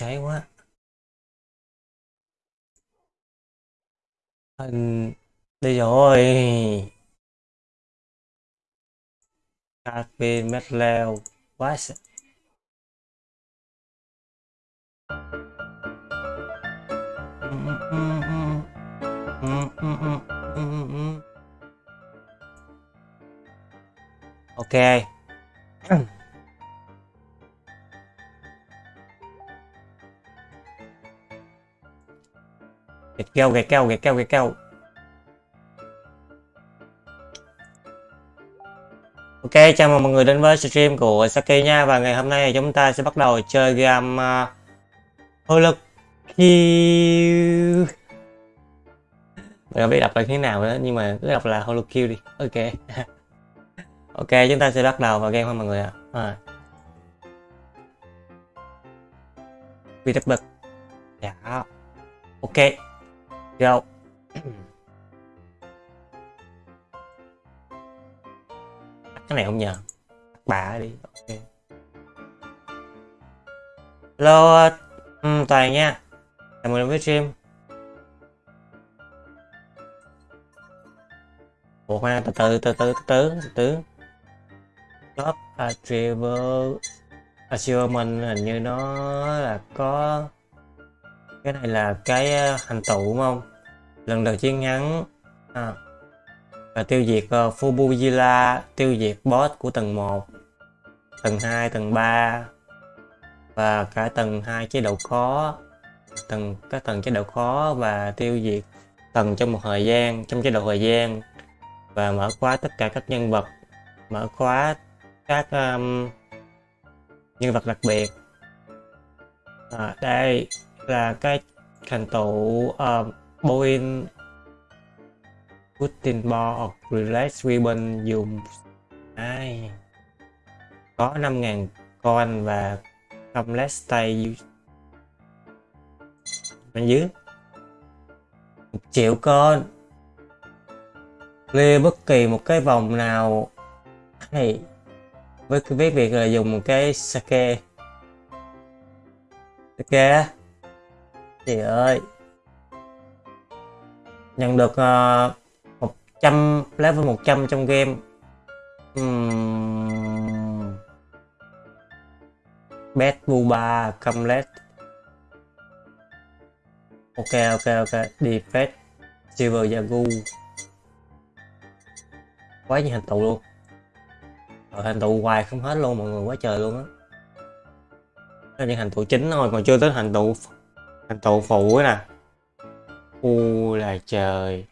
cháy quá. Anh đây rồi. Carpin leo quá sợ. Ok. Keo, gạch keo, gạch keo, gạch keo. Ok, chào mừng mọi người đến với stream của Saki nha. Và ngày hôm nay chúng ta sẽ bắt đầu chơi game uh, lực Kill Mình không biết đọc là thế nào nữa nhưng mà cứ đọc là Holo Kill đi. Ok. Ok, chúng ta sẽ bắt đầu vào game thôi mọi người ạ. À. VTB Dạ. Ok theo. Cái này không nhờ. Bà đi. Ok. Hello um, toàn nha. Chào mừng đến với stream. Ủa khoan từ từ từ từ từ từ từ top achievement achievement hình như nó là có cái này là cái thành hành tụ đúng không lần đầu chiến thắng à, và tiêu diệt ờ, uh, Fubuzilla, tiêu diệt boss của tầng 1, tầng 2, tầng 3 và cả tầng 2 chế độ khó, tầng các tầng chế độ khó và tiêu diệt tầng trong một thời gian, trong chế độ thời gian và mở khóa tất cả các nhân vật, mở khóa các um, nhân vật đặc biệt. À, đây là cái thành tựu uh, Boeing Putin Ball hoặc Relax Ribbon dùng ai? Có 5.000 coin và không let's stay bên dưới. Một triệu con. Clear bất kỳ một cái vòng nào. Này với cái việc là dùng một cái sake. Sake chị ơi. Nhận được uh, trăm level 100 trong game. Uhm. bet buba comlet ok ok ok. Defense silver yagu quá nhiều hành tụ luôn. Rồi hành tụ hoài không hết luôn mọi người quá trời luôn á. Những hành tụ chính thôi còn chưa tới hành tụ thành tụ phụ nè. U là trời.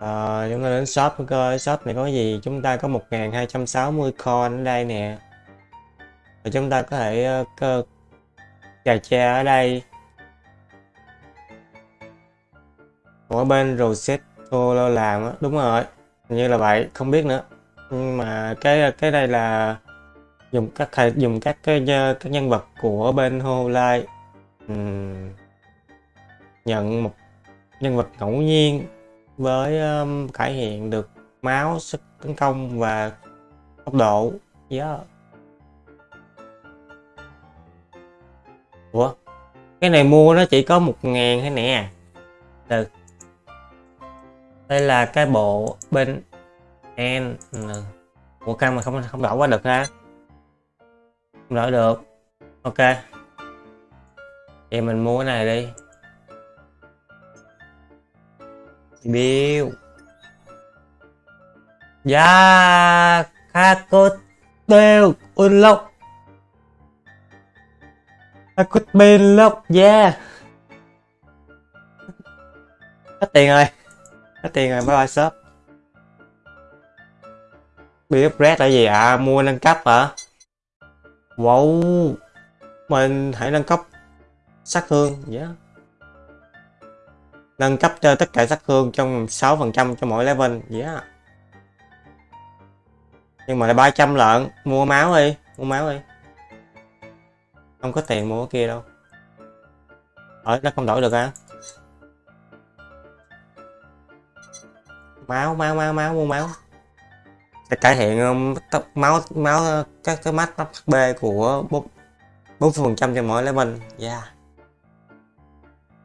À, chúng ta đến shop coi shop này có gì? Chúng ta có 1260 coin ở đây nè. Và chúng ta có thể ờ, cơ trà cha ở đây. Ở bên Rosetto lo làm á đúng rồi. Như là vậy không biết nữa. Nhưng mà cái cái đây là dùng các dùng các cái ờ, các nhân vật của bên Hololive. Um, nhận một nhân vật ngẫu nhiên với um, cải thiện được máu sức tấn công và tốc độ. Yeah. Ủa? Cái này mua nó chỉ có một ngàn thôi nè. Được đây là cái bộ bên N của căng mà không không đổi qua được ha không được. Ok. Thì mình mua cái này đi. Bill. Ya Kakoteo Unlock kakoteo Lock Yeah. Hết tiền rồi. Hết tiền rồi, bye bye shop. Bill upgrade là gì ạ? À? Mua nâng cấp hả? Wow, Mình hãy nâng cấp sát thương Yeah nâng cấp cho tất cả sát thương trong 6% cho mỗi level yeah. nhưng mà là 300 lợn mua máu đi, mua máu đi. Không có tiền mua cái kia đâu. Ở nó không đổi được á. Máu máu máu máu, mua máu để cải thiện um, tốc máu máu các cái mắt, tóc B của bốn bốn phần trăm cho mỗi level. Yeah.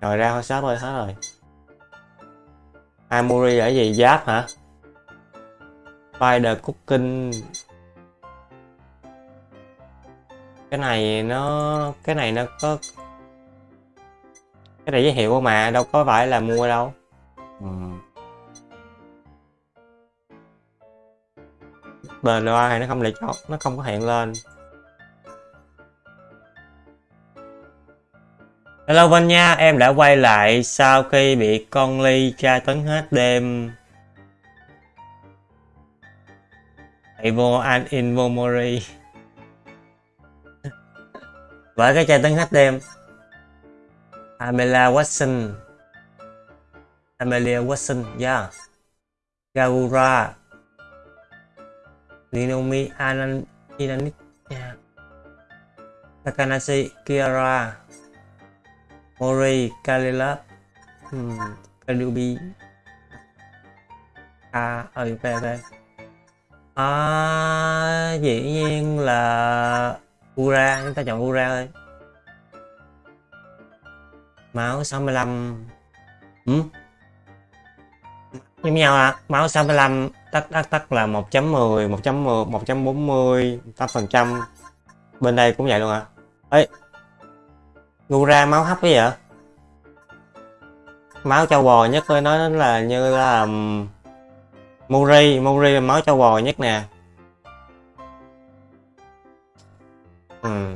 Rồi ra thôi shop rồi, hết rồi. Amuri là gì? Giáp hả? Spider cooking. Cái này nó, cái này nó có, cái này giới thiệu mà, đâu có phải là mua đâu. Ừ. bền loa này nó không lại chọn nó không có hiện lên. Hello Vân nha, em đã quay lại sau khi bị con Ly tra tấn hết đêm. Hãy vô an in vô mori. Bởi cái tra tấn hết đêm. Amelia Watson. Amelia Watson, yeah. Gagura Rinomi Anan Inanit. Takanashi Kiara. Mori Kalilab hmm, Kalubi à ừ về về. À, dĩ nhiên là Ura. Chúng ta chọn Ura thôi. Máu 65 ừ? giống nhau à máu 65 tắt tắt tắt là 1.10 1.10 140 8 phần trăm. Bên đây cũng vậy luôn à ấy ngu ra máu hấp cái vậy? Máu trâu bò nhất tôi nói là như là um, Muri Muri là máu trâu bò nhất nè. Ừ.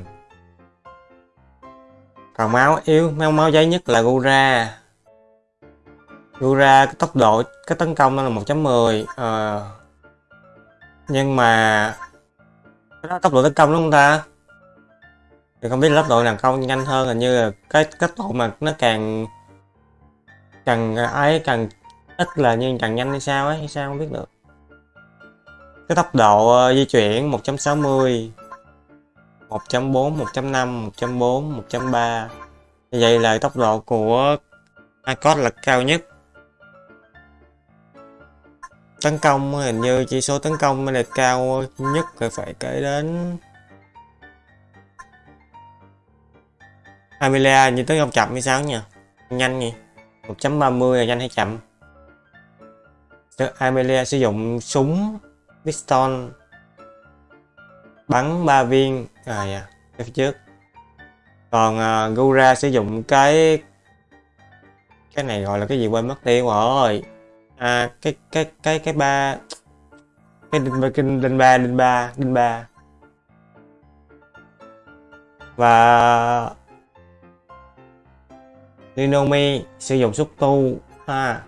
còn máu yếu máu máu giấy nhất là Gura Gura cái tốc độ cái tấn công nó là 1.10 ờ. nhưng mà cái đó tốc độ tấn công đúng không ta? Thì không biết là tốc độ nào công nhanh hơn hình như là cái tốc độ mà nó càng càng ấy càng ít là như càng nhanh hay sao ấy hay sao không biết được cái tốc độ uh, di chuyển 1.60 1.4 1.5 1.4 1.3 như vậy là tốc độ của iCode là cao nhất tấn công hình như chỉ số tấn công mới là cao nhất phải phải kể đến. Amelia như tấn công chậm hay sao nhỉ? Nhanh nhỉ? 1.30 là nhanh hay chậm? Amelia sử dụng súng piston bắn ba viên. À dạ phía trước. Còn uh, Gura sử dụng cái cái này gọi là cái gì quên mất tiêu rồi à cái cái cái cái ba. Cái đinh ba kinh đinh ba đinh ba đinh ba. Và Linomi sử dụng xúc tu, ha.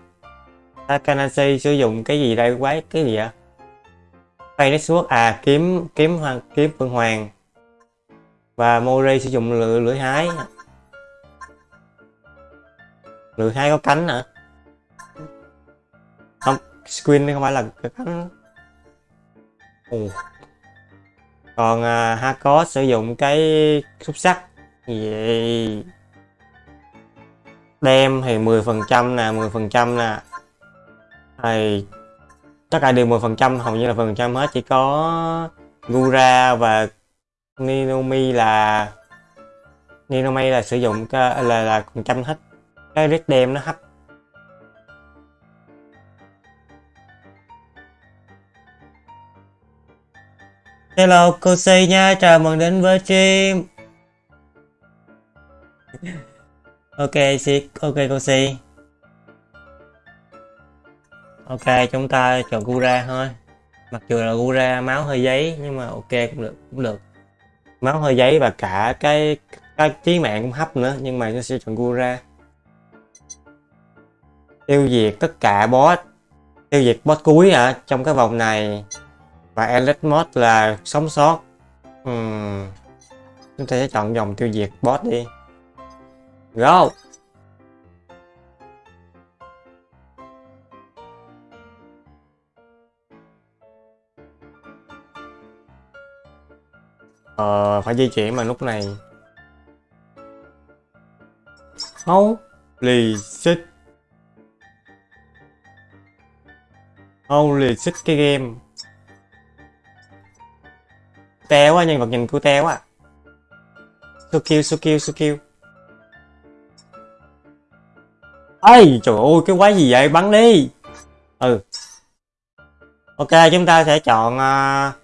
Takanashi sử dụng cái gì đây, quái, cái gì vậy? Phay suốt à kiếm kiếm hoàng, kiếm phượng hoàng. Và Mori sử dụng lưỡi lưỡi hái. Lưỡi hái có cánh hả? Screen không phải là cái cánh Ồ. còn à, Hakos sử dụng cái xúc sắc. Vậy đem thì 10 phần trăm nè 10 phần trăm nè. Thì tất cả đều 10 phần trăm hầu như là phần trăm hết. Chỉ có Gura và Ninomi là Ninomi là sử dụng cái, là là phần trăm hết. Cái red đem nó hấp Hello cô nha, chào mừng đến với stream. Ok si ok cô ok chúng ta chọn Gura thôi. Mặc dù là Gura máu hơi giấy nhưng mà ok cũng được cũng được. Máu hơi giấy và cả cái cái trí mạng cũng hấp nữa nhưng mà nó sẽ chọn Gura tiêu diệt tất cả boss tiêu diệt boss cuối hả? Trong cái vòng này và Elite Mod là sống sót uhm. chúng ta sẽ chọn dòng tiêu diệt boss đi Go! Ờ, phải di chuyển mà lúc này Holy shit holy shit cái game teo quá nhân vật nhìn cô teo quá so sukiu so cute so ây trời ơi cái quái gì vậy? Bắn đi. Ừ. Ok chúng ta sẽ chọn uh,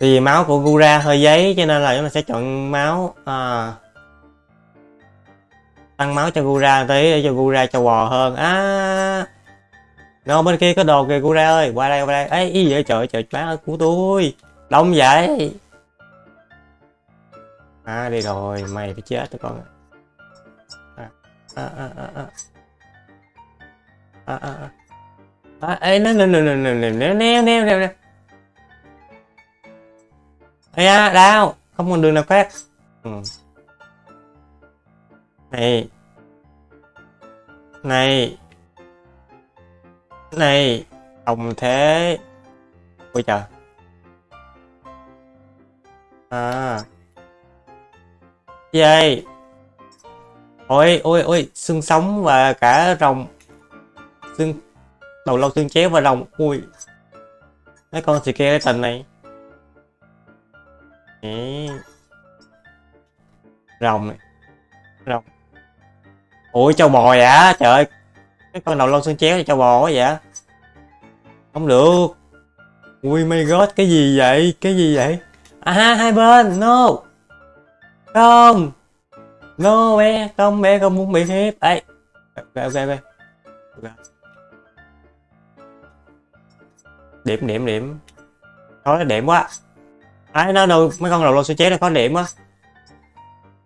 thì máu của Gura hơi giấy cho nên là chúng ta sẽ chọn máu à, uh, tăng máu cho Gura tí để cho Gura cho bò hơn. À, nó bên kia có đồ kìa Gura ơi. Qua đây qua đây. Ê, ý vậy? Trời trời má của tôi đông vậy à đi rồi mày phải chết tụi con à à à à à à à à ê nó nè nè nè nè nè nè nè nè nè nè ê à đau không còn đường nào khác ừ. này này này ông thế ôi trời à. Yay. ôi ôi ôi, xương sống và cả rồng. Xương, đầu lâu xương chéo và rồng. Ui. Mấy con thì kia cái tình này. Đấy. rồng này. Rồng. Ui châu bò vậy trời ơi. Cái con đầu lâu xương chéo là châu bò quá vậy không được. Ui, my god, cái gì vậy? Cái gì vậy? À hai bên no. Không. No bé không bé không muốn bị hiếp ấy ok ok ok điểm điểm điểm. Khó điểm quá. Ấy nó đâu mấy con đầu lô số chế nó khó điểm á.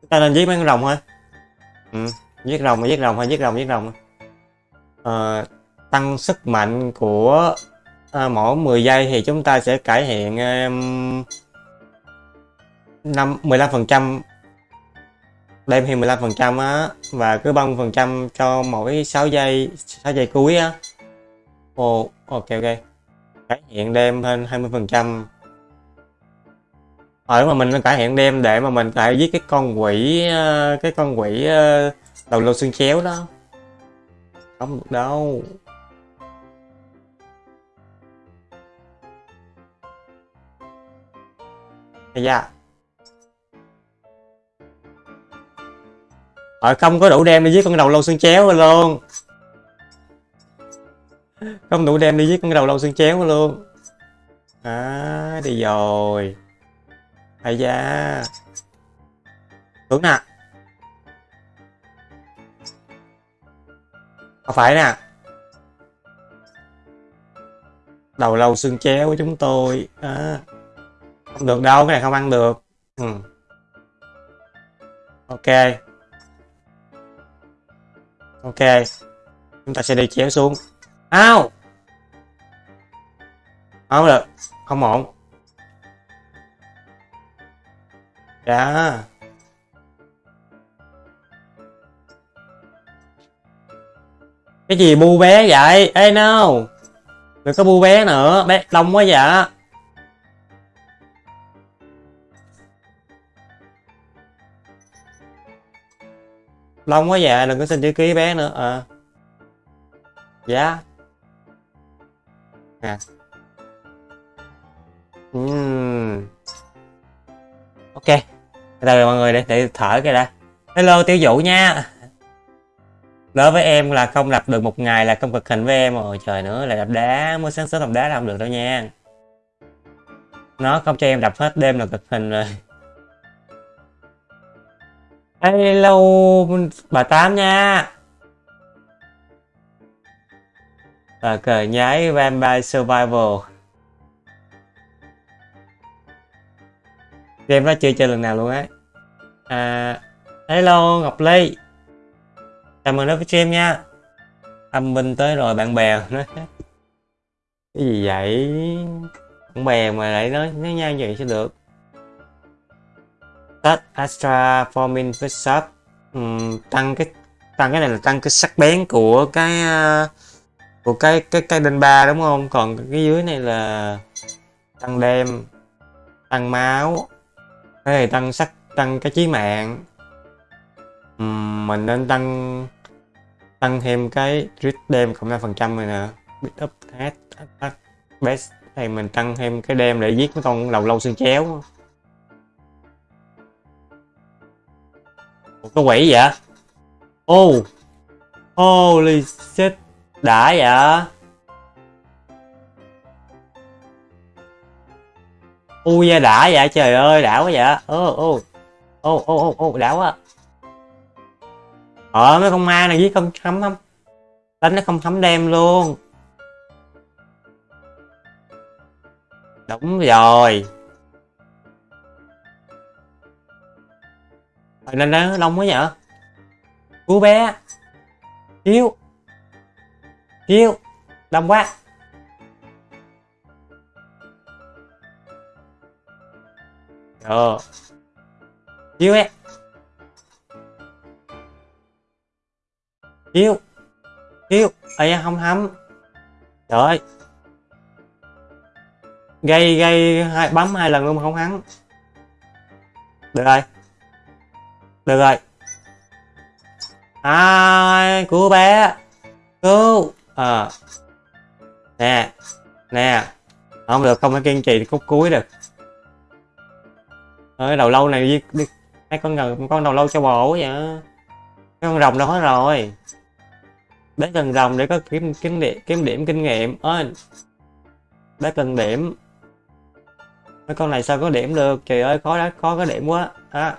Ta nên giết mấy con rồng thôi ừ. giết rồng giết rồng thôi giết rồng giết rồng. À, tăng sức mạnh của à, mỗi 10 giây thì chúng ta sẽ cải thiện um, năm 15 phần đem thì 15 phần trăm á và cứ 30 phần trăm cho mỗi 6 giây 6 giây cuối á. Ồ oh, ok ok. Cải thiện đem hơn 20 phần trăm. Ờ, Ở mà mình cải thiện đem để mà mình phải giết cái con quỷ ờ, cái con quỷ ờ, đầu lâu xương chéo đó. Không được đâu. Yeah. Ờ không có đủ đem đi giết con đầu lâu xương chéo luôn Không đủ đem đi giết con đầu lâu xương chéo luôn À đi rồi. Ây da. Tuấn nè Không phải nè. Đầu lâu xương chéo của chúng tôi à. Không được đâu, cái này không ăn được. Ừ. Ok. Ok, Chúng ta sẽ đi chéo xuống. Ao! Không được, Không ổn. Dạ. Cái gì bu bé vậy? Ê, no! Đừng có bu bé nữa, Bé đông quá vậy. Long quá dạ đừng có xin chữ ký bé nữa. À. Dạ. À. uhm. Ok. Từ mọi người để, để thở cái đã. Hello tiêu dụ nha. Đối với em là không lập được một ngày là không cực hình với em. Rồi trời nữa là đập đá. Mới sáng sớm đập đá là không được đâu nha. Nó không cho em đập hết đêm là cực hình rồi. Hello bà Tám nha. Và cờ nhái Vampire Survival. Game đó chưa chơi lần nào luôn á? À, Hello Ngọc Ly. Chào mừng đến với stream nha. Âm binh tới rồi bạn bè. Nói Cái gì vậy? Bạn bè mà lại nói nói nhau vậy sẽ được? Tết Astra Forming với um, tăng cái tăng cái này là tăng cái sắc bén của cái uh, của cái cái cái đinh ba đúng không? Còn cái dưới này là tăng đêm tăng máu cái này tăng sắc tăng cái chí mạng. Uhm, mình nên tăng tăng thêm cái crit đêm cộng năm phần trăm này nè. Beat up head attack best. Thì mình tăng thêm cái đem để giết mấy con đầu lâu xương chéo. Một cái quỷ vậy? Oh holy shit, đã vậy? Ui da đã vậy, trời ơi, đã quá vậy. Ô ô ô ô ô ô đã quá. Ờ mấy con ma này giết không thấm không đánh nó không thấm đem luôn. Đúng rồi. Rồi lên đó đông quá vậy cứu bé. Cứu. Cứu. Đông quá. Ờ. Cứu bé. Cứu. Cứu. Ây không hâm Trời ơi. Gây gây hai, bấm hai lần luôn mà không hắn. Được rồi. Được rồi. Ai cứu bé. Cứu. Ờ. À. Nè. Nè. Không được không phải kiên trì khúc cuối được ơi đầu lâu này đi, đi con gần con đầu lâu cho bổ vậy cái con rồng đâu hết rồi để cần rồng để có kiếm kiếm điểm kiếm điểm kinh nghiệm ơi để cần điểm mấy con này sao có điểm được trời ơi khó đó khó có điểm quá á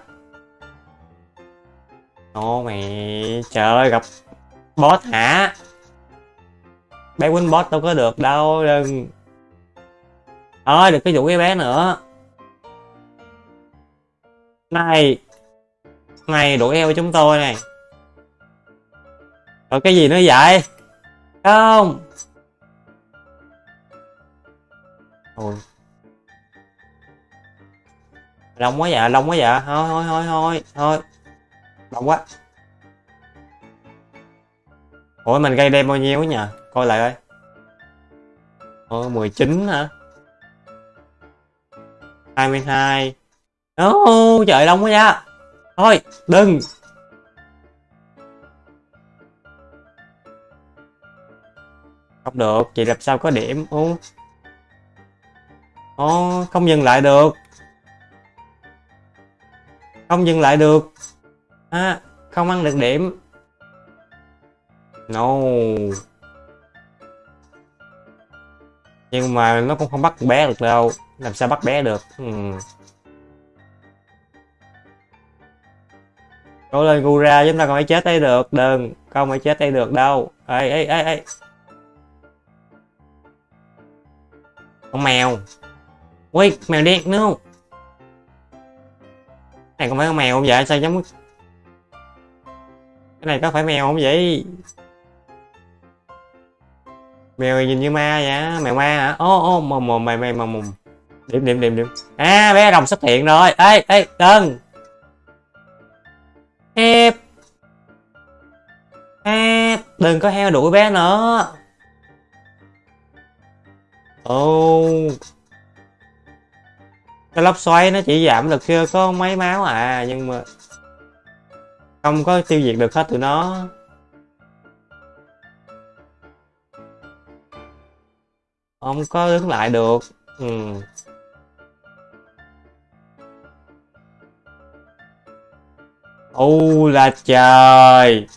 ô mày, trời ơi, gặp boss hả? Bé quýnh boss đâu có được đâu, đừng. Ơi được cái vụ cái bé nữa. Này này đuổi eo chúng tôi này. Rồi cái gì nữa vậy? Không. Ôi. Đông quá dạ đông quá dạ thôi thôi thôi thôi thôi đông quá ủa mình gây đem bao nhiêu nhỉ coi lại ơi ồ 19 hả 22 Ô, trời đông quá nha. Thôi, đừng. Không được, chị làm sao có điểm. Ô, Ô không dừng lại được. Không dừng lại được. À, không ăn được điểm. No. Nhưng mà nó cũng không bắt bé được đâu. Làm sao bắt bé được. Hmm. Cố lên Gura chúng ta còn phải chết đây được Đừng Không phải chết đây được đâu Ê ê ê ê Con mèo Ui mèo đen nữa này có mấy con mèo không vậy sao giống cái này có phải mèo không vậy? Mèo nhìn như ma vậy mèo ma hả? Ô ô mồm mồm mày mày mồm mồm. Điểm điểm điểm điểm. À bé rồng xuất hiện rồi. Ê ê đừng Hep à, Đừng có heo đuổi bé nữa. Ô oh. Cái lốc xoáy nó chỉ giảm được chưa? Có mấy máu à Nhưng mà không có tiêu diệt được hết tụi nó. Không có đứng lại được. Ừ. U là trời.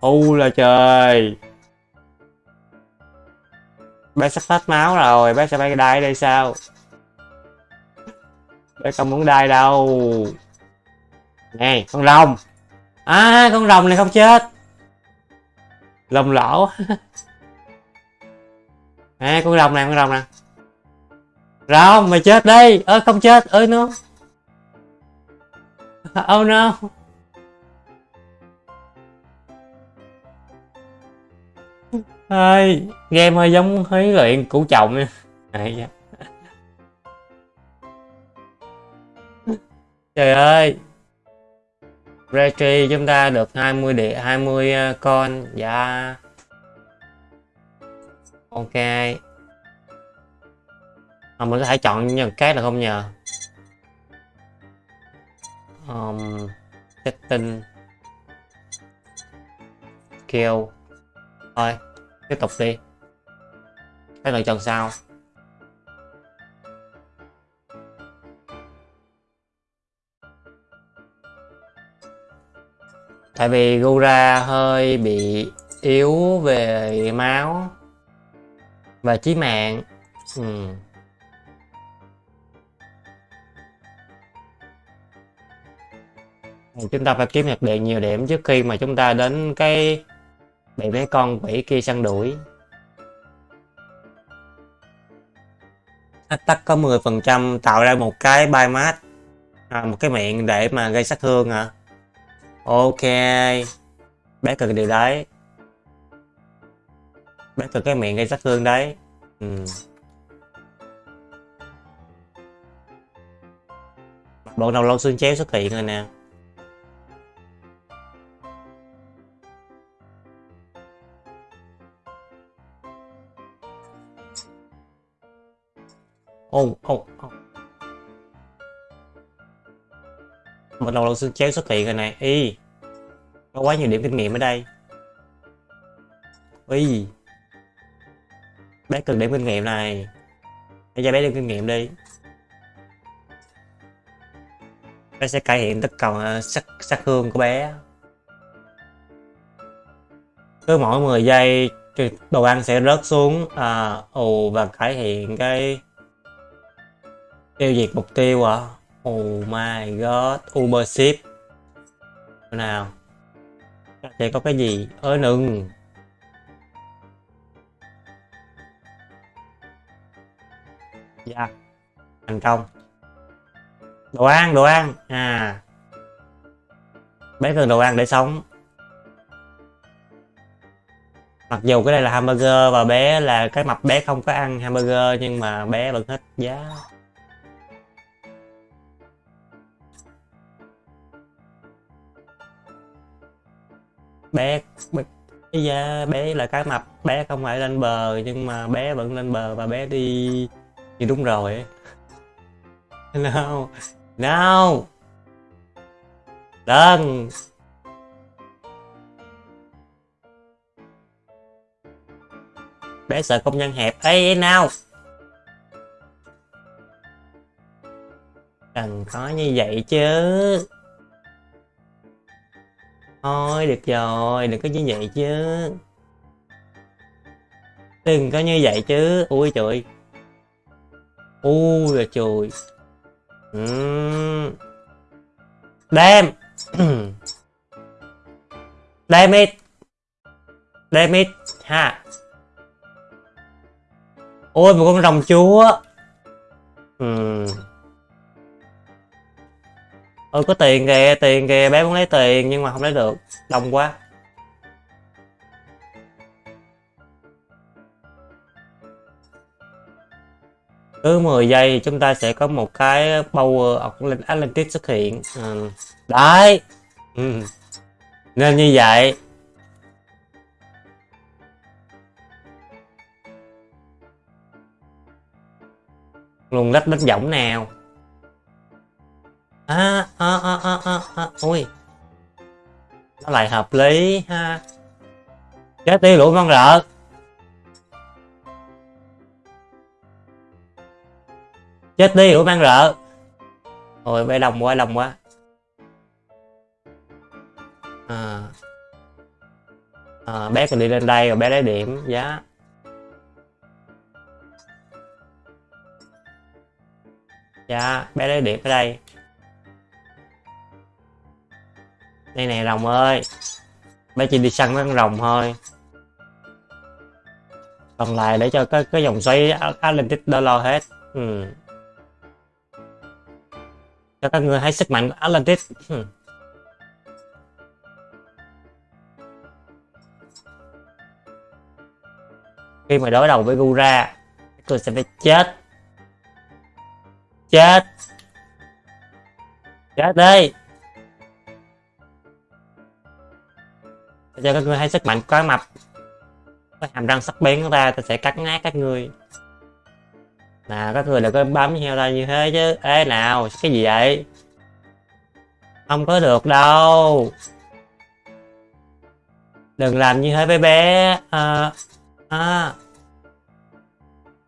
U là trời. Bé sắp hết máu rồi, bé sẽ bay đai đây sao? Tôi không muốn đai đâu. Nè, con rồng. À con rồng này không chết. Lồng lỗ. À con rồng này con rồng nè. Rồng, mày chết đi. Ơ, không chết. Ơi nó Oh no. Ơi game hơi giống huấn luyện củ chồng nha. Dạ. Trời ơi. Retry chúng ta được 20 địa 20 con. Dạ. Ok. À, mình có thể chọn những cái là không nhờ? Um, setting. Kill. Thôi tiếp tục đi. Cái lựa chọn sau tại vì Gura hơi bị yếu về máu và chí mạng. Ừ. chúng ta phải kiếm nhật điện nhiều điểm trước khi mà chúng ta đến cái bị mấy con quỷ kia săn đuổi. Attack có 10% tạo ra một cái biomass à, một cái miệng để mà gây sát thương hả? Ok. Bé cần điều đấy. Bé cần cái miệng gây sát thương đấy. Ừ. bộ đầu lâu xương chéo xuất hiện rồi nè. Ô ô ô. Một đầu lâu xương chéo xuất hiện rồi này. Y có quá nhiều điểm kinh nghiệm ở đây. Y bé cần điểm kinh nghiệm này. Để cho bé điểm kinh nghiệm đi. Bé sẽ cải thiện tất cả à, sắc sắc hương của bé. Cứ mỗi 10 giây đồ ăn sẽ rớt xuống à, ồ và cải thiện cái tiêu diệt mục tiêu à oh my god, uber ship nào sẽ có cái gì ơi nừng. dạ thành công. Đồ ăn đồ ăn. À bé cần đồ ăn để sống. Mặc dù cái này là hamburger và bé là cái mập bé không có ăn hamburger nhưng mà bé vẫn hết giá. Bé bây giờ bé là cái mập, bé không phải lên bờ, nhưng mà bé vẫn lên bờ và bé đi thì đúng rồi no no đừng bé sợ công nhân hẹp. Ấy nào. Cần có như vậy chứ thôi, được rồi, đừng có như vậy chứ. Đừng có như vậy chứ. Ui trời ui là trời uhm. đem đem it. Đem it. Ha. Ôi, một con rồng chúa. Uhm. Ôi có tiền kìa tiền kìa, bé muốn lấy tiền nhưng mà không lấy được. Đông quá. Cứ 10 giây chúng ta sẽ có một cái power of Atlantis xuất hiện. Ừ. đấy. Ừ. nên như vậy. Luôn lách đất giọng nào? À, à, à, à, à, à. ui nó lại hợp lý ha? Chết đi lũ con rợ chết đi lũ mang rợ ôi bé đồng quá đồng quá. À. À, bé còn đi lên đây rồi bé lấy điểm giá dạ bé lấy điểm ở đây. Đây nè, rồng ơi. Bé chỉ đi săn con rồng thôi. Còn lại để cho cái cái dòng xoáy lên tích đó lo hết. Ừ. cho các người hãy sức mạnh của Atlantis. Ừ. khi mà đối đầu với Gura, tôi sẽ phải chết. Chết. Chết đi. Cho các ngươi hay sức mạnh quá mập có hàm răng sắc bén của ta ta sẽ cắt nát các ngươi nào các người đừng có bấm theo ra như thế chứ. Ê nào cái gì vậy? Không có được đâu. Đừng làm như thế với bé. À, à.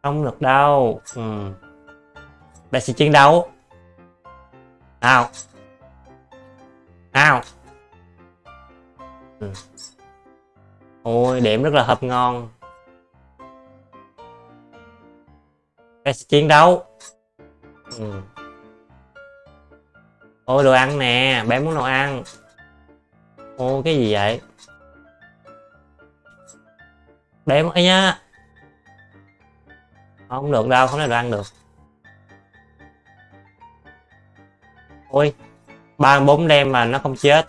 không được đâu. Ừ. bé sẽ chiến đấu. Nào. Nào. Ừ ôi, điểm rất là hợp ngon. Cái chiến đấu. Ừ. ôi, đồ ăn nè, bé muốn đồ ăn. Ô, cái gì vậy? Bé ấy nhá. Không được đâu, không thể đồ ăn được. Ôi, ba bốn đêm mà nó không chết.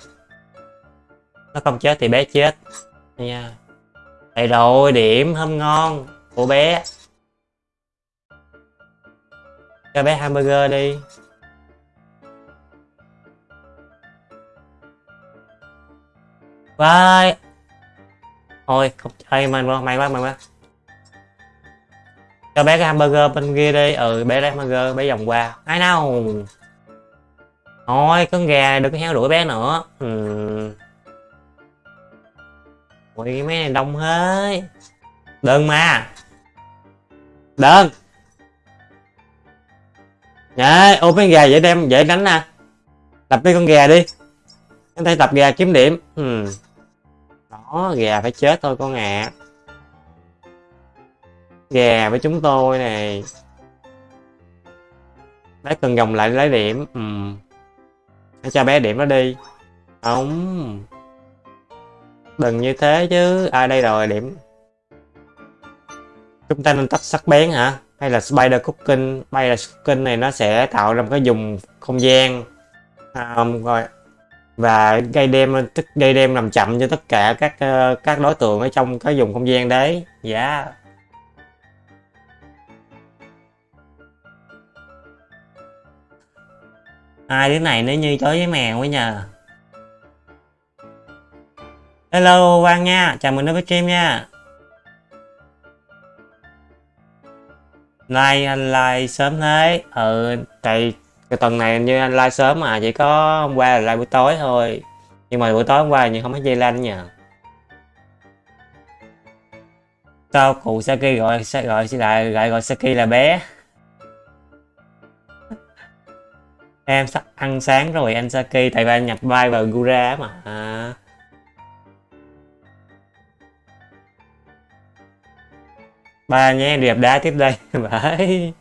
Nó không chết thì bé chết nha đây rồi điểm thơm ngon của bé cho bé hamburger đi Bye. Thôi, không chơi mình quá, may quá, mày quá. Cho bé cái hamburger bên kia đi. Ừ, bé lấy hamburger, bé vòng qua. Ai nào? Thôi, con gà đừng có heo đuổi bé nữa. Ừ. Ui, mấy này đông hết. Đơn mà. Đơn. Dạ, ôm mấy gà dễ đem, dễ đánh nè. Tập đi con gà đi. Em thấy tập gà kiếm điểm. Ừ đó gà phải chết thôi con ạ à. gà với chúng tôi này bé cần gồng lại lấy điểm ừ. hãy cho bé điểm nó đi không đừng như thế chứ ai à, đây rồi điểm. Chúng ta nên tắt sắc bén hả? Hay là spider cooking? Spider cooking này nó sẽ tạo ra một cái dùng không gian. Um, rồi. Và gây đem tức gây đem làm chậm cho tất cả các uh, các đối tượng ở trong cái vùng không gian đấy. Dạ. Yeah. ai đứa này nó như chó với mèo ấy nhờ hello, quang nha. Chào mừng đến với stream nha. Like anh like sớm thế. Ừ tại cái tuần này như anh like sớm mà, chỉ có hôm qua là like buổi tối thôi. Nhưng mà buổi tối hôm qua nhưng không thấy dây lanh nhờ. Sao cụ Saki gọi gọi lại gọi gọi Saki là bé? Em sắp ăn sáng rồi, anh Saki. Tại vì anh nhập vai vào Gura mà. À. ba nhé đẹp đá tiếp đây. Bởi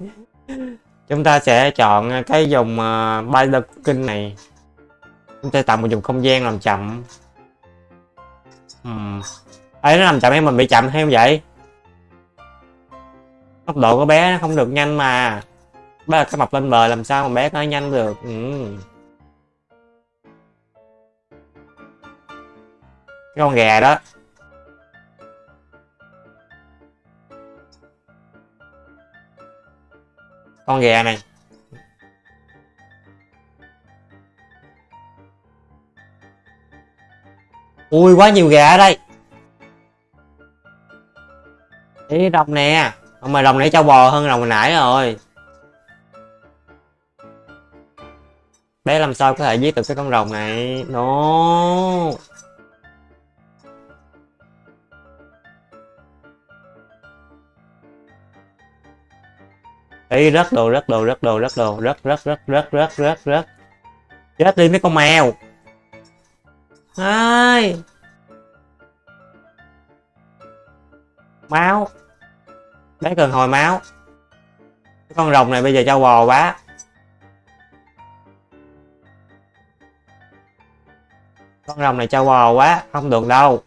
chúng ta sẽ chọn cái dòng ờ, uh, Binder kinh này. Chúng ta tạo một vùng không gian làm chậm. Uhm. ấy nó làm chậm em mình bị chậm hay không vậy? Tốc độ của bé nó không được nhanh mà. Bé là cái mập lên bờ làm sao mà bé nó nhanh được? Ừ. cái con gà đó. Con gà này. Ui, quá nhiều gà ở đây. Ý, đồng nè. Mà đồng nãy trâu bò hơn đồng hồi nãy rồi. Bé làm sao có thể giết được cái con rồng này? Nó no. Ý rất đồ rất đồ rất đồ rất đồ rất rất rất rất rất rất rất chết đi mấy con mèo. Ai? Máu. Bé cần hồi máu. Con rồng này bây giờ cho bò quá. Con rồng này cho bò quá, không được đâu.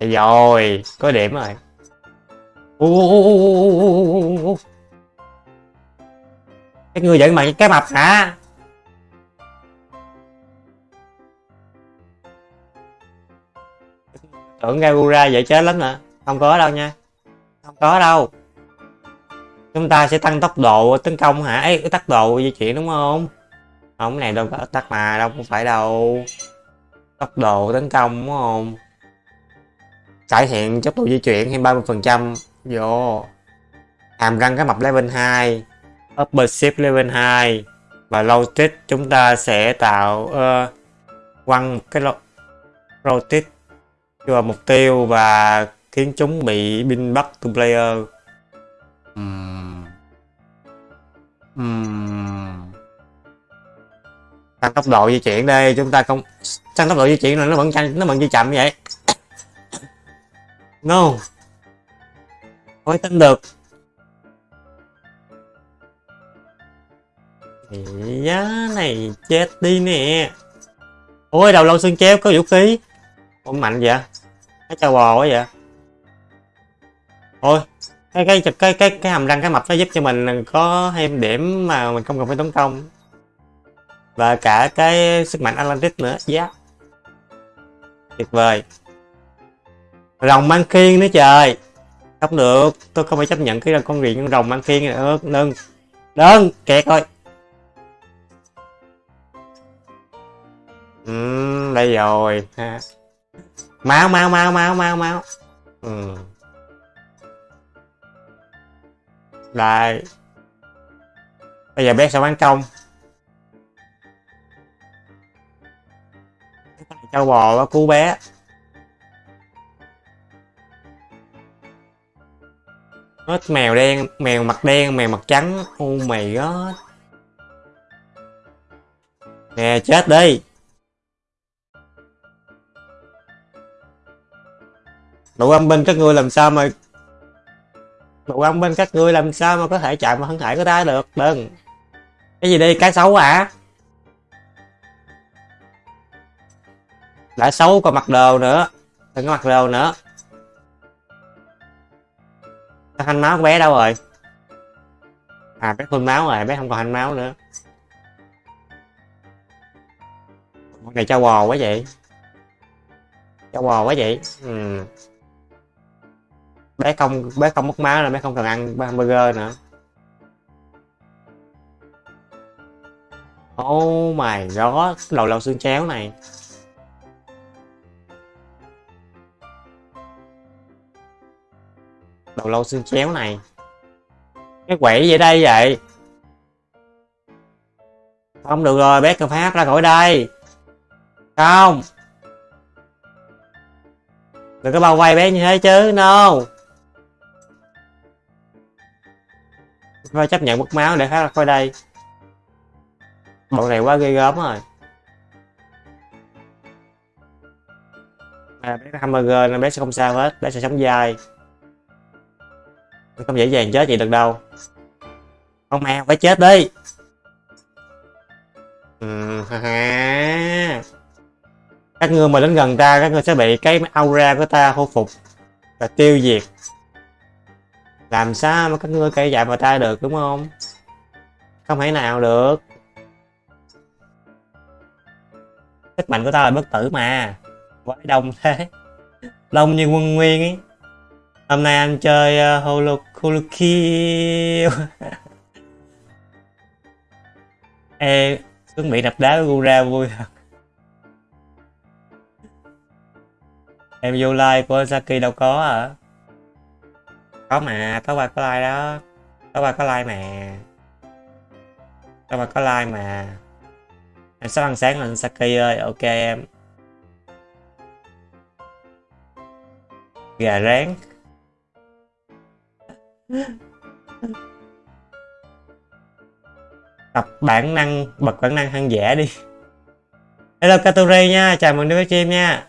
Thì rồi, có điểm rồi cái người giận mà cái mập hả? Tưởng Gaura vậy chết lắm hả? Không có đâu nha. Không có đâu. Chúng ta sẽ tăng tốc độ tấn công hả? Ấy cái tốc độ di chuyển đúng không? Không, cái này đâu có tắt mà, đâu không phải đâu. Tốc độ tấn công đúng không? Cải thiện tốc độ di chuyển thêm 30 phần trăm vô. Hàm răng cái mập level 2 upper ship level 2 và tech chúng ta sẽ tạo uh, quăng một cái ro- rotate vào mục tiêu và khiến chúng bị pin bắt to player. Ừm. Ừm. tăng tốc độ di chuyển đây chúng ta không tăng tốc độ di chuyển là nó vẫn nhanh nó vẫn di chậm vậy. No không tin được. Giá này chết đi nè. Ôi, đầu lâu xương chéo, có vũ khí. Ôi mạnh vậy? Cái trâu bò quá vậy? Ôi cái cái cái cái cái hàm răng, cái mập nó giúp cho mình có thêm điểm mà mình không cần phải tấn công. Và cả cái sức mạnh Atlantis nữa. Giá. Tuyệt vời. Rồng mang khiên nữa trời không được. Tôi không phải chấp nhận cái con rìa con rồng ăn kiêng nữa đừng đừng kẹt thôi. Ừ, đây rồi. Ha. Máu máu máu máu máu máu. Ừ. đây. Bây giờ bé sẽ bán công châu bò đó cú bé. Hết. Mèo đen, mèo mặt đen, mèo mặt trắng. Oh mày god nè, chết đi. Đủ âm binh các ngươi làm sao mà đủ âm binh các ngươi làm sao mà có thể chạm vào thân thể của ta được? Đừng. Cái gì đi cái xấu à đã xấu còn mặc đồ nữa. Đừng có mặc đồ nữa thanh máu của bé đâu rồi? À bé phun máu rồi, bé không còn thanh máu nữa. Con này cho bò quá vậy. Cho bò quá vậy. Ừ. bé không bé không mất máu là bé không cần ăn hamburger nữa. Oh my god đầu lâu xương chéo này. Đầu lâu xương chéo này. Cái quỷ gì đây vậy. Không được rồi bé cần phát ra khỏi đây. Không. Đừng có bao vây bé như thế chứ no. Phải chấp nhận mất máu để hát ra khỏi đây. Bọn này quá ghê gớm rồi. À, bé hamburger nên bé sẽ không sao hết bé sẽ sống dai không dễ dàng chết gì được đâu. Không mà phải chết đi. Ừ, ha ha. các ngươi mà đến gần ta các ngươi sẽ bị cái aura của ta khôi phục và tiêu diệt. Làm sao mà các ngươi cây dại vào ta được đúng không? Không thể nào được. Sức mạnh của ta là bất tử mà. Quá đông thế. Đông như quân nguyên ấy hôm nay anh chơi uh, holo ê chuẩn bị đập đá với Gura vui thật. Em vô like của Saki đâu có hả? Có mà có qua có like đó. Có qua có like mà. Có qua có like mà. Em sắp ăn sáng lên Saki ơi ok em. Gà rán tập bản năng bật bản năng hăng giả đi. Hello katori nha chào mừng đến với chim nha.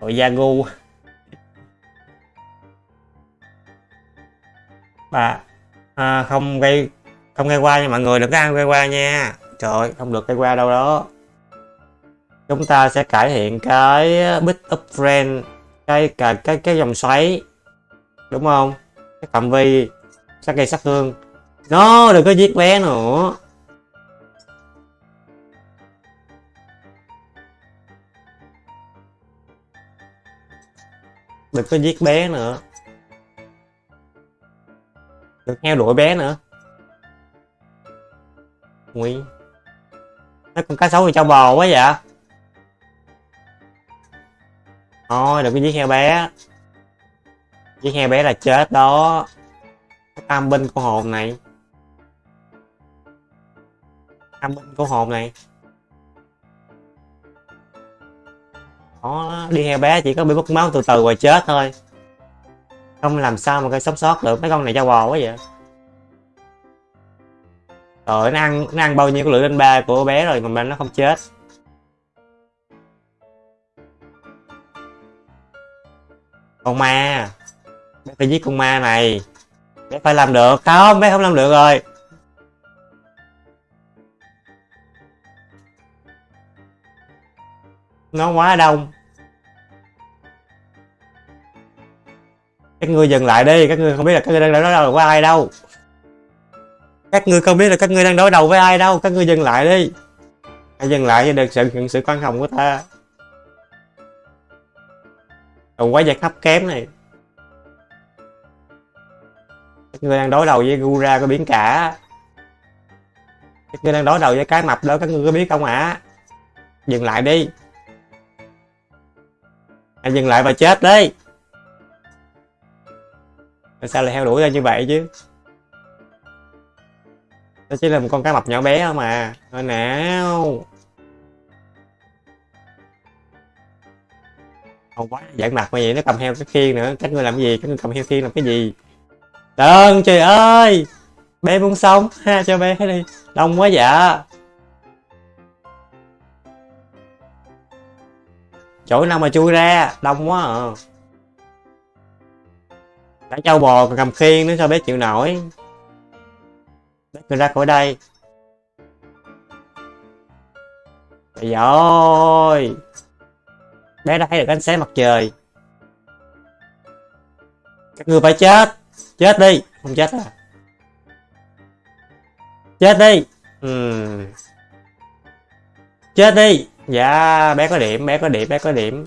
Ôi Yagu. Bà à, không gây không gây qua nha mọi người đừng có ăn gây qua nha. Trời ơi không được gây qua đâu đó. Chúng ta sẽ cải thiện cái uh, bit up friend cái cái cái cái dòng xoáy đúng không? Cái phạm vi sát gây sát thương nó đừng có giết bé nữa. Đừng có giết bé nữa. Đừng theo đuổi bé nữa. Nguy. Nó con cá sấu thì cho bò quá vậy. Thôi, đừng có giết heo bé giết heo bé là chết đó. Tam binh của hồn này. Tam binh của hồn này. Đó, đi heo bé chỉ có bị mất máu từ từ rồi chết thôi. Không làm sao mà cây sống sót được. Mấy con này cho bò quá vậy. Rồi nó ăn nó ăn bao nhiêu cái lượng lên ba của bé rồi mà nó không chết. Còn ma bé phải giết con ma này. Bé phải làm được. Không, bé không làm được rồi. Nó quá đông. Các ngươi dừng lại đi. Các ngươi không biết là các ngươi đang đối đầu với ai đâu. Các ngươi không biết là các ngươi đang đối đầu với ai đâu. Các ngươi dừng lại đi. Hãy dừng lại cho được sự nhận sự quan hồng của ta. Còn quá giặc hấp kém này người đang đối đầu với Gura có biển cả. Người đang đối đầu với cái mập đó các ngươi có biết không ạ? À? dừng lại đi. Hãy dừng lại và chết đi. Tại sao lại theo đuổi ra như vậy chứ? Nó chỉ là một con cá mập nhỏ bé không à Thôi nào. Không quá giận mặt mà vậy, nó cầm heo cái khiên nữa. Các ngươi làm gì? Các ngươi cầm heo khiên làm cái gì? Đừng trời ơi! Bé muốn sống. Ha, cho bé đi. Đông quá dạ. Chỗ nào mà chui ra? Đông quá à. Đã trâu bò còn cầm khiên nữa, sao bé chịu nổi? Bé người ra khỏi đây. Trời ơi! Bé đã thấy được ánh sáng mặt trời. Các người phải chết. Chết đi Không chết à? Chết đi. Uhm. Chết đi. Dạ bé có điểm Bé có điểm Bé có điểm.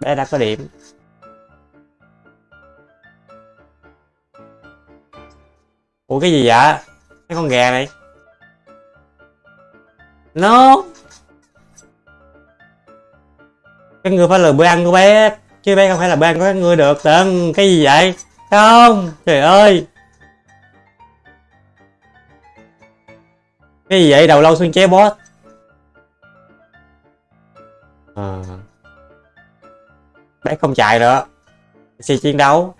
Bé đã có điểm. Ủa cái gì vậy? Cái con gà này. No Cái người phải là bữa ăn của bé Chứ bé không phải là bữa ăn của các người được Đừng, cái gì vậy? Không, trời ơi. Cái gì vậy? Đầu lâu xuyên chế boss à. Bé không chạy nữa. Sẽ chiến đấu.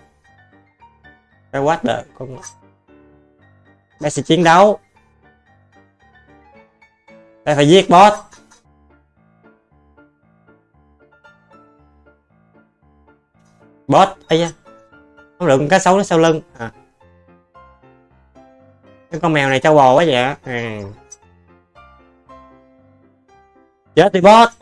Cái what the con Bé sẽ chiến đấu. Bé phải giết boss Boss ấy da không được con cá sấu nó sau lưng. À. Cái con mèo này trâu bò quá vậy à. Chết đi boss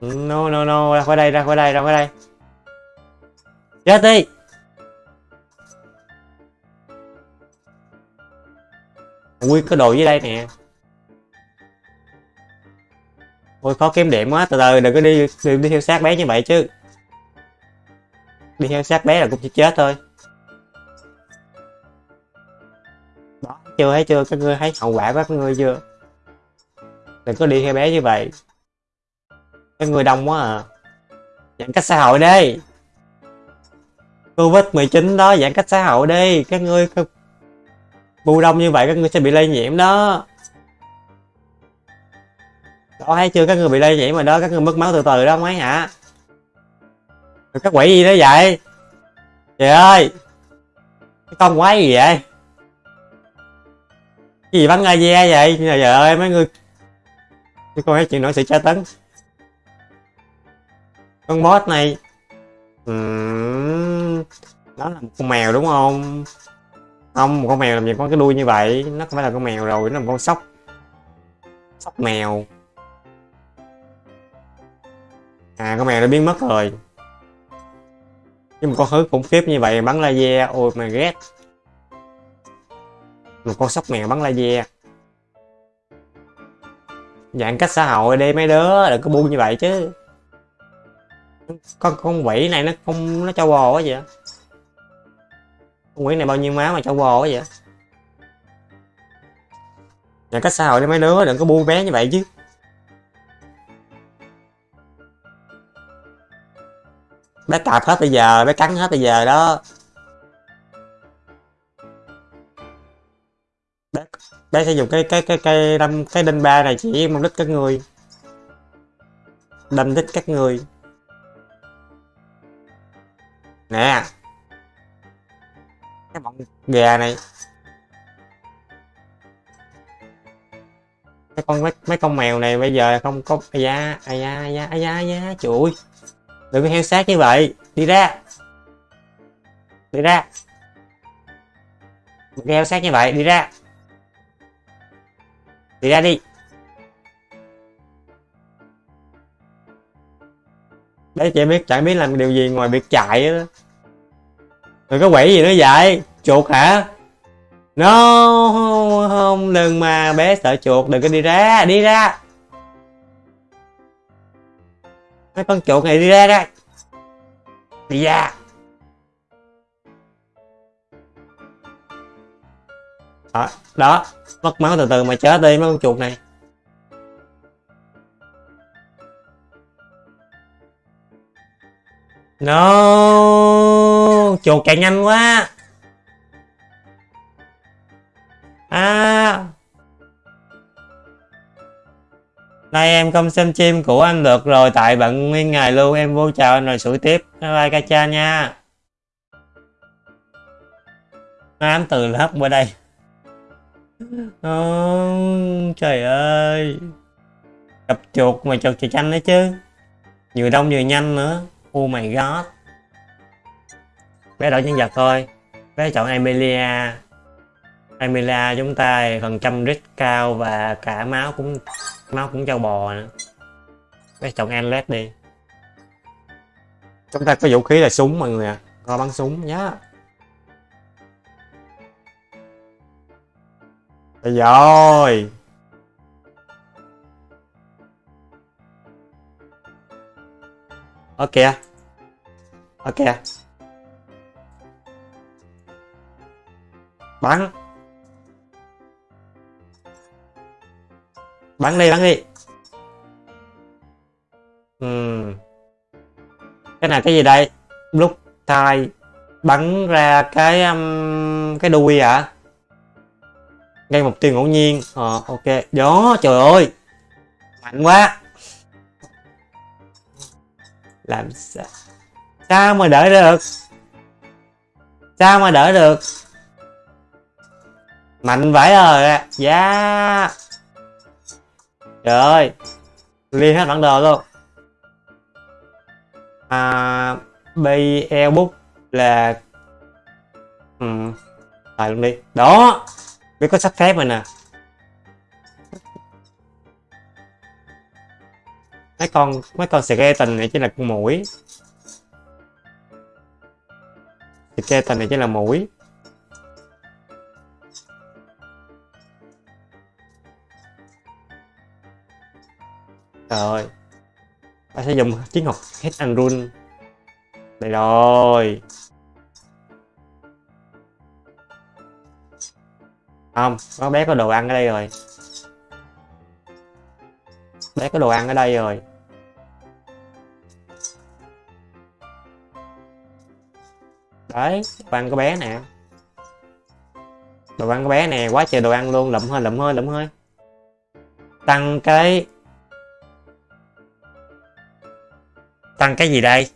No no no, ra khỏi đây, ra khỏi đây, ra khỏi đây. Chết đi. Nguyên có đồ dưới đây nè. Ôi, khó kiếm điểm quá, Từ từ, đừng có đi đừng đi theo sát bé như vậy chứ. Đi theo sát bé là cũng chỉ chết thôi. Đó chưa, thấy chưa các ngươi thấy hậu quả của các ngươi chưa? Đừng có đi theo bé như vậy. Các người đông quá à. Giãn cách xã hội đi. Covid-19 đó, giãn cách xã hội đi. Các ngươi bu đông như vậy các ngươi sẽ bị lây nhiễm đó đó thấy chưa? Các người bị lây nhiễm mà đó. Các người mất máu từ từ đó mấy hả? Các quỷ gì đó vậy? Trời ơi! Cái con quái gì vậy? Cái gì bắn laser vậy? Trời ơi mấy người cái con chuyện chịu nổi sự tra tấn. Con boss này. Uhm, nó là một con mèo đúng không? Không một con mèo làm gì có cái đuôi như vậy? Nó không phải là con mèo rồi nó là một con sóc. Sóc mèo à con mèo đã biến mất rồi. Nhưng một con hứ khủng khiếp như vậy, bắn laser. Ôi, mà ghét. Một con sóc mèo bắn laser. Giãn cách xã hội đi, mấy đứa, đừng có buông như vậy chứ. Con con quỷ này nó không, nó cho bò quá vậy. Con quỷ này bao nhiêu máu mà cho bò quá vậy. Giãn cách xã hội đi, mấy đứa, đừng có buông bé như vậy chứ. Bé cạp hết bây giờ bé cắn hết bây giờ đó. Bé, bé sẽ dùng cái cái cái cây đâm cái đinh ba này chỉ mục đích các người. Đâm đích các người. Nè. Cái bọn gà này. Mấy con mấy, mấy con mèo này bây giờ không có ai da ai da ai da ai da ai da chuỗi đừng có heo sát như vậy. Đi ra. Đi ra. Đừng heo sát như vậy, đi ra. Đi ra đi. Đấy, chị biết, chẳng biết làm điều gì ngoài việc chạy đó rồi có quỷ gì nữa vậy. Chuột hả? No, không, đừng mà bé sợ chuột. Đừng có đi ra đi ra. Mấy con chuột này đi ra đây, đi ra. Đó, đó. Mất máu từ từ mà chết đi mấy con chuột này. No. Chuột chạy nhanh quá. À. nay em không xem chim của anh được rồi tại bận nguyên ngày luôn em vô chào anh rồi sủi tiếp. Bye bye ca cha nha. Ám từ lớp qua đây. Oh, trời ơi. Cặp chuột mà chuột chạy chanh đấy chứ. Vừa đông vừa nhanh nữa. Oh my god. Bé đổi nhân vật thôi. Bé chọn Emilia. Emilia chúng ta phần trăm rít cao và cả máu cũng máu cũng trâu bò nữa bé chọn Anlet đi. Chúng ta có vũ khí là súng mọi người ạ. À. coi bắn súng, nhá. Bây rồi ok ok bắn. Bắn đi bắn đi. Uhm. cái này cái gì đây? Lúc thai bắn ra cái um, cái đuôi à? Gây mục tiêu ngẫu nhiên. Ờ ok. Đó trời ơi. Mạnh quá. Làm sao? Sao mà đỡ được? Sao mà đỡ được? Mạnh vãi rồi giá yeah trời ơi, liên hết bản đồ luôn. À BL book là ừ tài luôn đi. Đó, biết có sắp phép rồi nè. Mấy con mấy con skeleton này chỉ là con mũi. Skeleton này chỉ là mũi. Rồi. Ta sẽ dùng chiến học hit and run. Đây rồi. Không, có bé có đồ ăn ở đây rồi. Bé có đồ ăn ở đây rồi. Đấy, đồ ăn của bé nè. Đồ ăn của bé nè, quá trời đồ ăn luôn. Lụm hơi lụm hơi lụm hơi. Tăng cái tăng cái gì đây?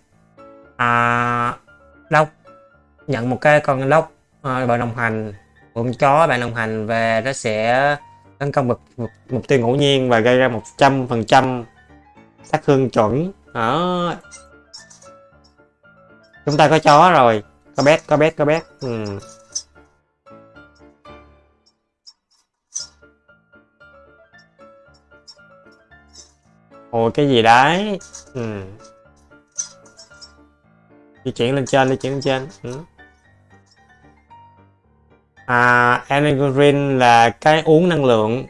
À lốc nhận một cái con lốc à, bạn đồng hành con chó bạn đồng hành về nó sẽ tấn công mục, mục, mục tiêu ngẫu nhiên và gây ra một trăm phần trăm sát thương chuẩn. Đó. Chúng ta có chó rồi. Có bé có bé có bé. Ừ. ôi cái gì đấy? Ừ di chuyển lên trên, di chuyển lên trên ừ. à energy là cái uống năng lượng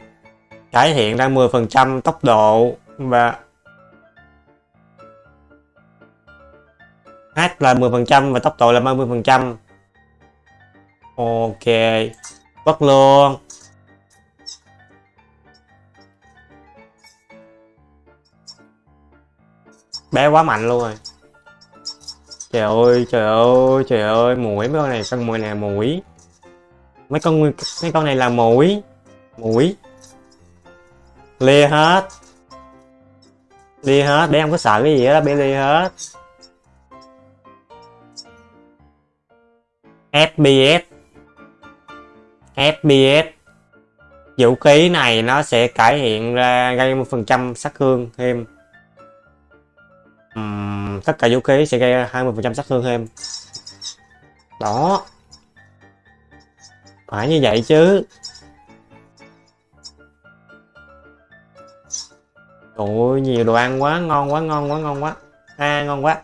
cải thiện ra 10% tốc độ và H là 10% và tốc độ là 30%. Ok. Bất luôn. Bé quá mạnh luôn rồi. Trời ơi, trời ơi, trời ơi, mũi mấy con này con mũi nè, mũi. mấy con mấy con này là mũi mũi. Lê hết. Lia hết để không có sợ cái gì đó bé lia hết. FPS FPS vũ khí này nó sẽ cải thiện ra gây một phần trăm sát thương thêm uhm, tất cả vũ khí sẽ gây 20 phần trăm sát thương thêm đó. Phải như vậy chứ. Ôi nhiều đồ ăn quá ngon quá ngon quá ngon quá. À ngon quá.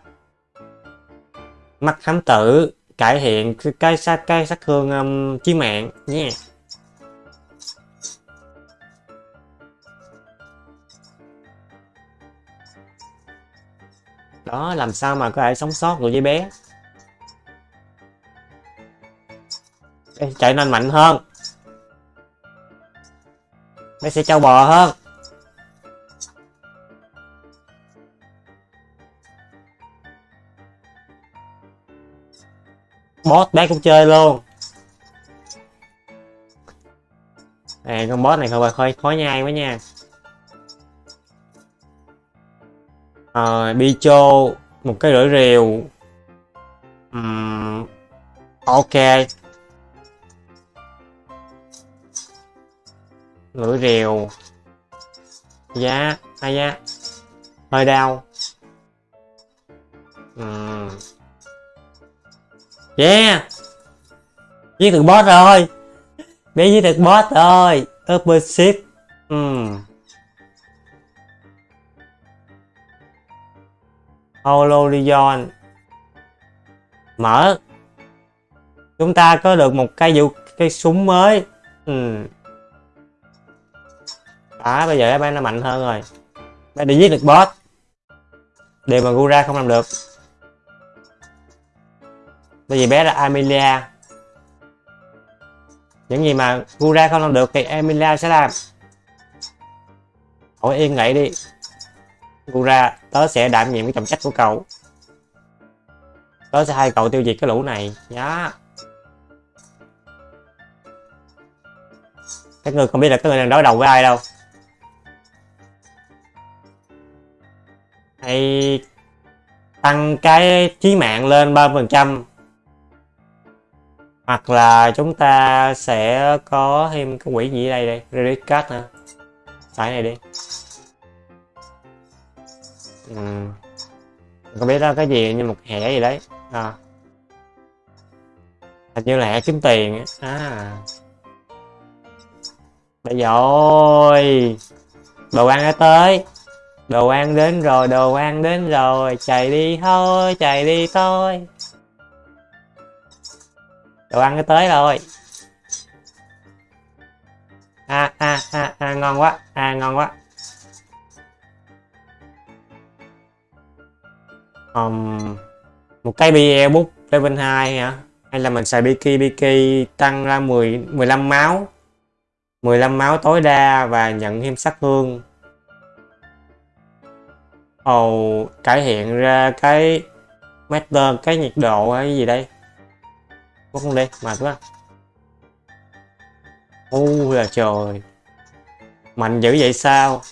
Mắt thám tử cải thiện cái sát cái sát thương um, chí mạng nha yeah. Đó làm sao mà có thể sống sót được với bé? Ê, chạy nên mạnh hơn. Bé sẽ trâu bò hơn. Boss bé cũng chơi luôn. À con boss này hơi hơi khó nhai quá nha. Ờ, bi Bicho một cái rưỡi rìu uhm, ok. Lưỡi rìu giá ai giá. Hơi đau. Uhm. yeah. Giết được boss rồi. Bé giết được boss rồi. Upper ship uhm. Hololion. Mở. Chúng ta có được một cây vũ cây súng mới. Ừ. đó bây giờ bé nó mạnh hơn rồi. Bé đi giết được boss. Điều mà Gura không làm được. Bởi vì bé là Amelia. Những gì mà Gura không làm được thì Amelia sẽ làm. Hỏi yên nghỉ đi. Gura, tớ sẽ đảm nhiệm cái trọng trách của cậu. Tớ sẽ hai cậu tiêu diệt cái lũ này. Nhá. Các người không biết là các người đang đối đầu với ai đâu. Hay tăng cái chí mạng lên 3%. Hoặc là chúng ta sẽ có thêm cái quỷ gì đây đây, Relic Card hả? Xài này đi ừ. không biết đó cái gì như một hẻ gì đấy. À. hình như là hẻ kiếm tiền à. Bây giờ ôi. Đồ ăn đã tới. Đồ ăn đến rồi đồ ăn đến rồi. Chạy đi thôi chạy đi thôi. Đồ ăn đã tới rồi. À à à, à ngon quá. À ngon quá. Um, một cái BE bút level 2 hả? Hay là mình xài Biki Biki tăng ra 10 15 máu. 15 máu tối đa và nhận thêm sát thương. Ồ, oh, cải hiện ra cái master cái nhiệt độ hay gì đây? Có không đi mệt quá. Ôi là trời. Mạnh dữ vậy sao?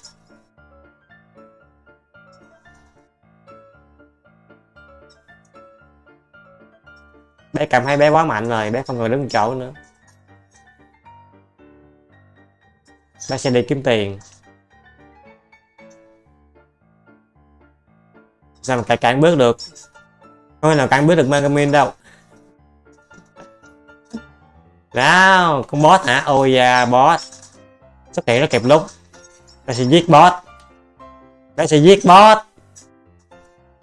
Bé cảm thấy bé quá mạnh rồi, bé không còn đứng chỗ nữa. Bé sẽ đi kiếm tiền. Sao mà cản cản bước được? Không nào cản bước được Megamin đâu. Nào con boss hả? Ôi da, boss. Xuất hiện nó kịp lúc. Bé sẽ giết boss. Bé sẽ giết boss.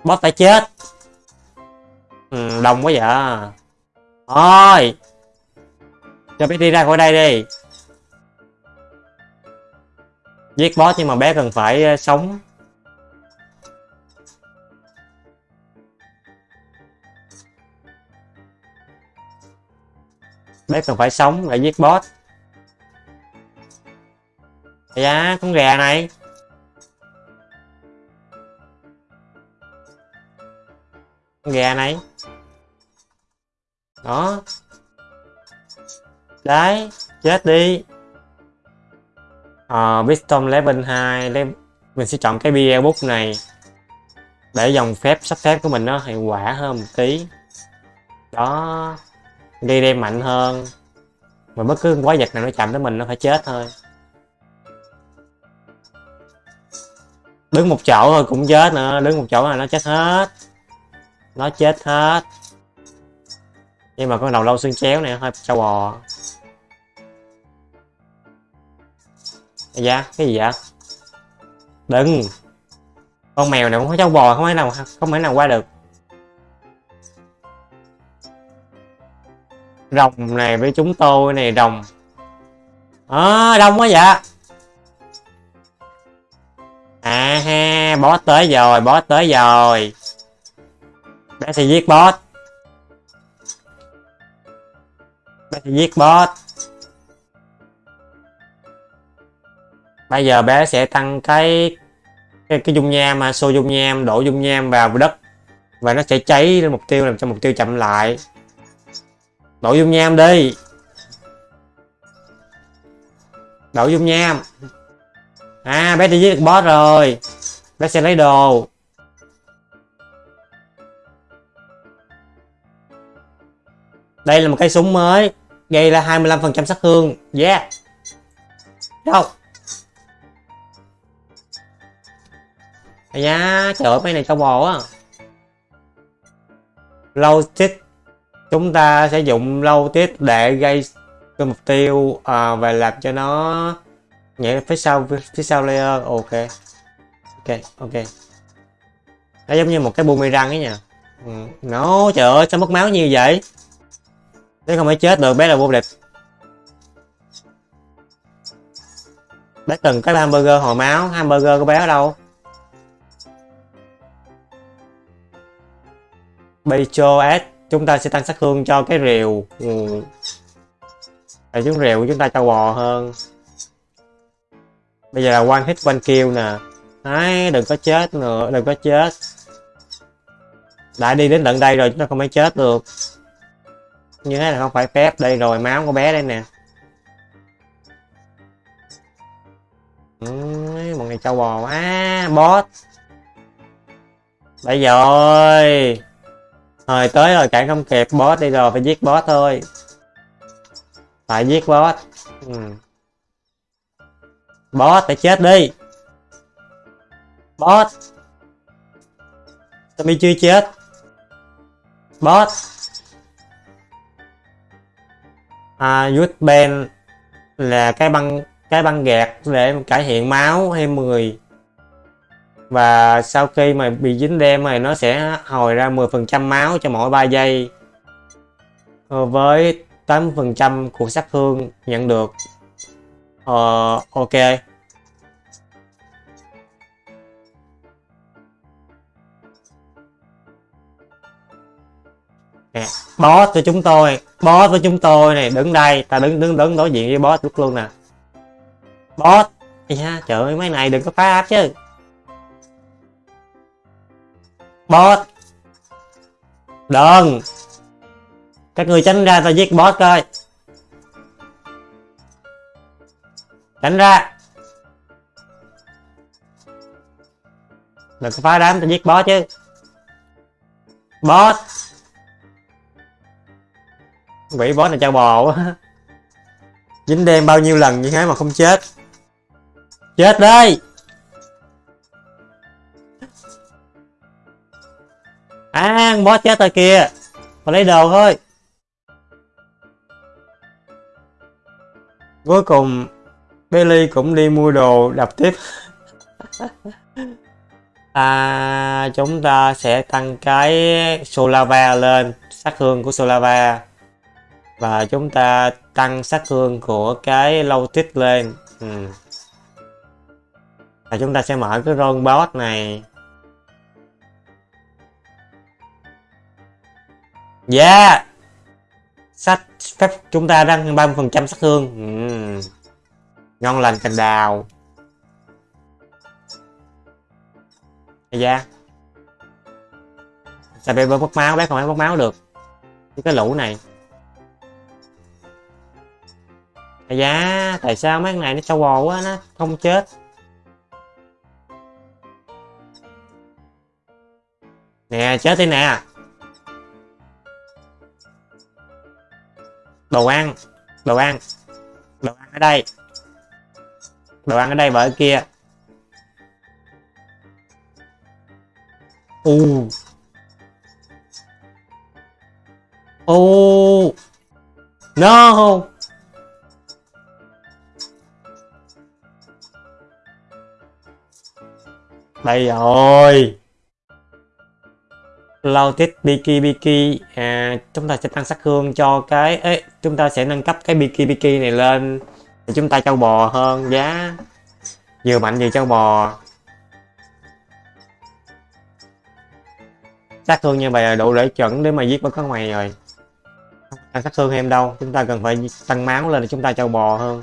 Boss phải chết ừ, đông quá vậy. Thôi. Cho bé đi ra khỏi đây đi. Giết boss nhưng mà bé cần phải ờ, sống. Bé cần phải sống để giết boss. Dạ con gà này. Con gà này đó. Đấy chết đi. Ờ uh, Wisdom level 2 lấy mình sẽ chọn cái bia bút này. Để dòng phép sắp phép của mình nó hiệu quả hơn một tí. Đó. Đi đem mạnh hơn. Mà bất cứ quái vật nào nó chạm tới mình nó phải chết thôi. Đứng một chỗ thôi cũng chết nữa. Đứng một chỗ là nó chết hết. Nó chết hết nhưng mà con đầu lâu xương chéo này hơi trâu bò. Dạ cái gì vậy? Đừng. Con mèo này cũng có trâu bò không thể nào không thể nào qua được. Rồng này với chúng tôi này rồng. Ờ, à, đông quá vậy. À ha boss tới rồi boss tới rồi. Bé sẽ giết boss bé giết boss. Bây giờ bé sẽ tăng cái cái, cái dung nham mà xô dung nham đổ dung nham vào đất. Và nó sẽ cháy lên mục tiêu làm cho mục tiêu chậm lại. Đổ dung nham đi. Đổ dung nham. À bé đi giết được boss rồi. Bé sẽ lấy đồ. Đây là một cái súng mới gây ra 25% sát thương. Yeah. Đâu? Da trời ơi mấy này tao bò á lâu tích chúng ta sẽ dùng lâu tích để gây cái mục tiêu à, và làm cho nó nhảy phía sau phía sau layer. Ok. Ok ok. Nó giống như một cái boomerang ấy nha. Ừ. nó trời ơi sao mất máu nhiều vậy? Nếu không phải chết được bé là vô địch. Bé từng cái hamburger hồi máu hamburger của bé ở đâu? BHOS chúng ta sẽ tăng sát thương cho cái rìu. Ừ. Để chúng rìu của chúng ta cho bò hơn. Bây giờ là one hit one kill nè. Đấy, đừng có chết nữa, đừng có chết. Đã đi đến tận đây rồi chúng ta không phải chết được. Như thế là không phải phép. Đây rồi, máu của bé đây nè. Một ngày trâu bò À, boss bây giờ ơi. Rồi tới rồi cản không kịp. Boss đi rồi phải giết boss thôi. Phải giết boss ừ. boss phải chết đi. Boss Tommy chưa chết. Boss à youth band là cái băng cái băng gạt để cải thiện máu thêm 10 và sau khi mà bị dính đen này nó sẽ hồi ra 10% máu cho mỗi 3 giây. Ờ, với 8% của sát thương nhận được. Ờ, ok. Nè boss cho chúng tôi boss với chúng tôi này đứng đây ta đứng đứng đứng đối diện với boss lúc luôn nè. Boss yeah, trời ơi mấy này đừng có phá áp chứ. Boss. Đừng. Các người tránh ra tao giết boss coi. Tránh ra. Đừng có phá đám tao giết boss chứ. Boss quỷ boss này trao bò quá. Dính đen bao nhiêu lần như thế mà không chết? Chết đây! À boss chết rồi kìa. Mà lấy đồ thôi. Cuối cùng Billy cũng đi mua đồ đập tiếp. À, chúng ta sẽ tăng cái Solava lên sát thương của Solava và chúng ta tăng sát thương của cái lâu tích lên. Ừ. và chúng ta sẽ mở cái ron boss này. Yeah! Sách phép chúng ta đang 30% sát thương. Ừ. Ngon lành cành đào. Da. Sao bé mất máu? Bé không phải mất máu được. Cái lũ này. À dạ tại sao mấy con này nó trâu bò quá nó không chết? Nè, chết đi nè. Đồ ăn đồ ăn đồ ăn ở đây. Đồ ăn ở đây và ở kia. U. U. No. Đây rồi. Loaded Biki Biki à, chúng ta sẽ tăng sát thương cho cái ấy chúng ta sẽ nâng cấp cái Biki Biki này lên. Để chúng ta trâu bò hơn giá. Vừa mạnh vừa trâu bò. Sát thương như vậy là đủ để chuẩn để mà giết bất con ngoài rồi. Tăng sát thương em đâu chúng ta cần phải tăng máu lên để chúng ta trâu bò hơn.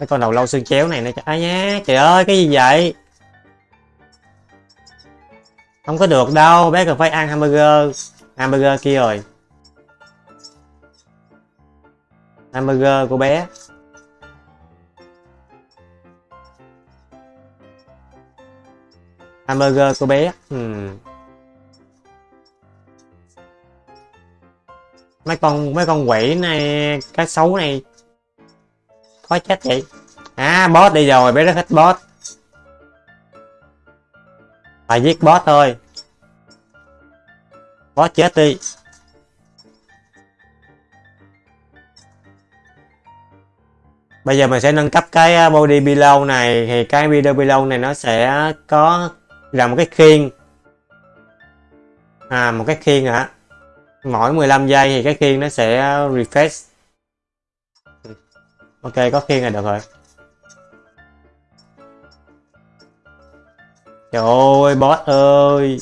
Cái con đầu lâu xương chéo này nó ai nhá. Trời ơi, cái gì vậy? Không có được đâu, bé cần phải ăn hamburger hamburger kia rồi. Hamburger của bé. Hamburger của bé. Hmm. mấy con mấy con quỷ này cái xấu này khó chết vậy. À boss đi rồi bé rất thích boss phải giết boss thôi. Boss chết đi. Bây giờ mình sẽ nâng cấp cái à, body below này. Thì cái video below này nó sẽ có, là một cái khiên. À một cái khiên hả? Mỗi 15 giây thì cái khiên nó sẽ refresh ok, có khiên là được rồi. Trời ơi, boss ơi.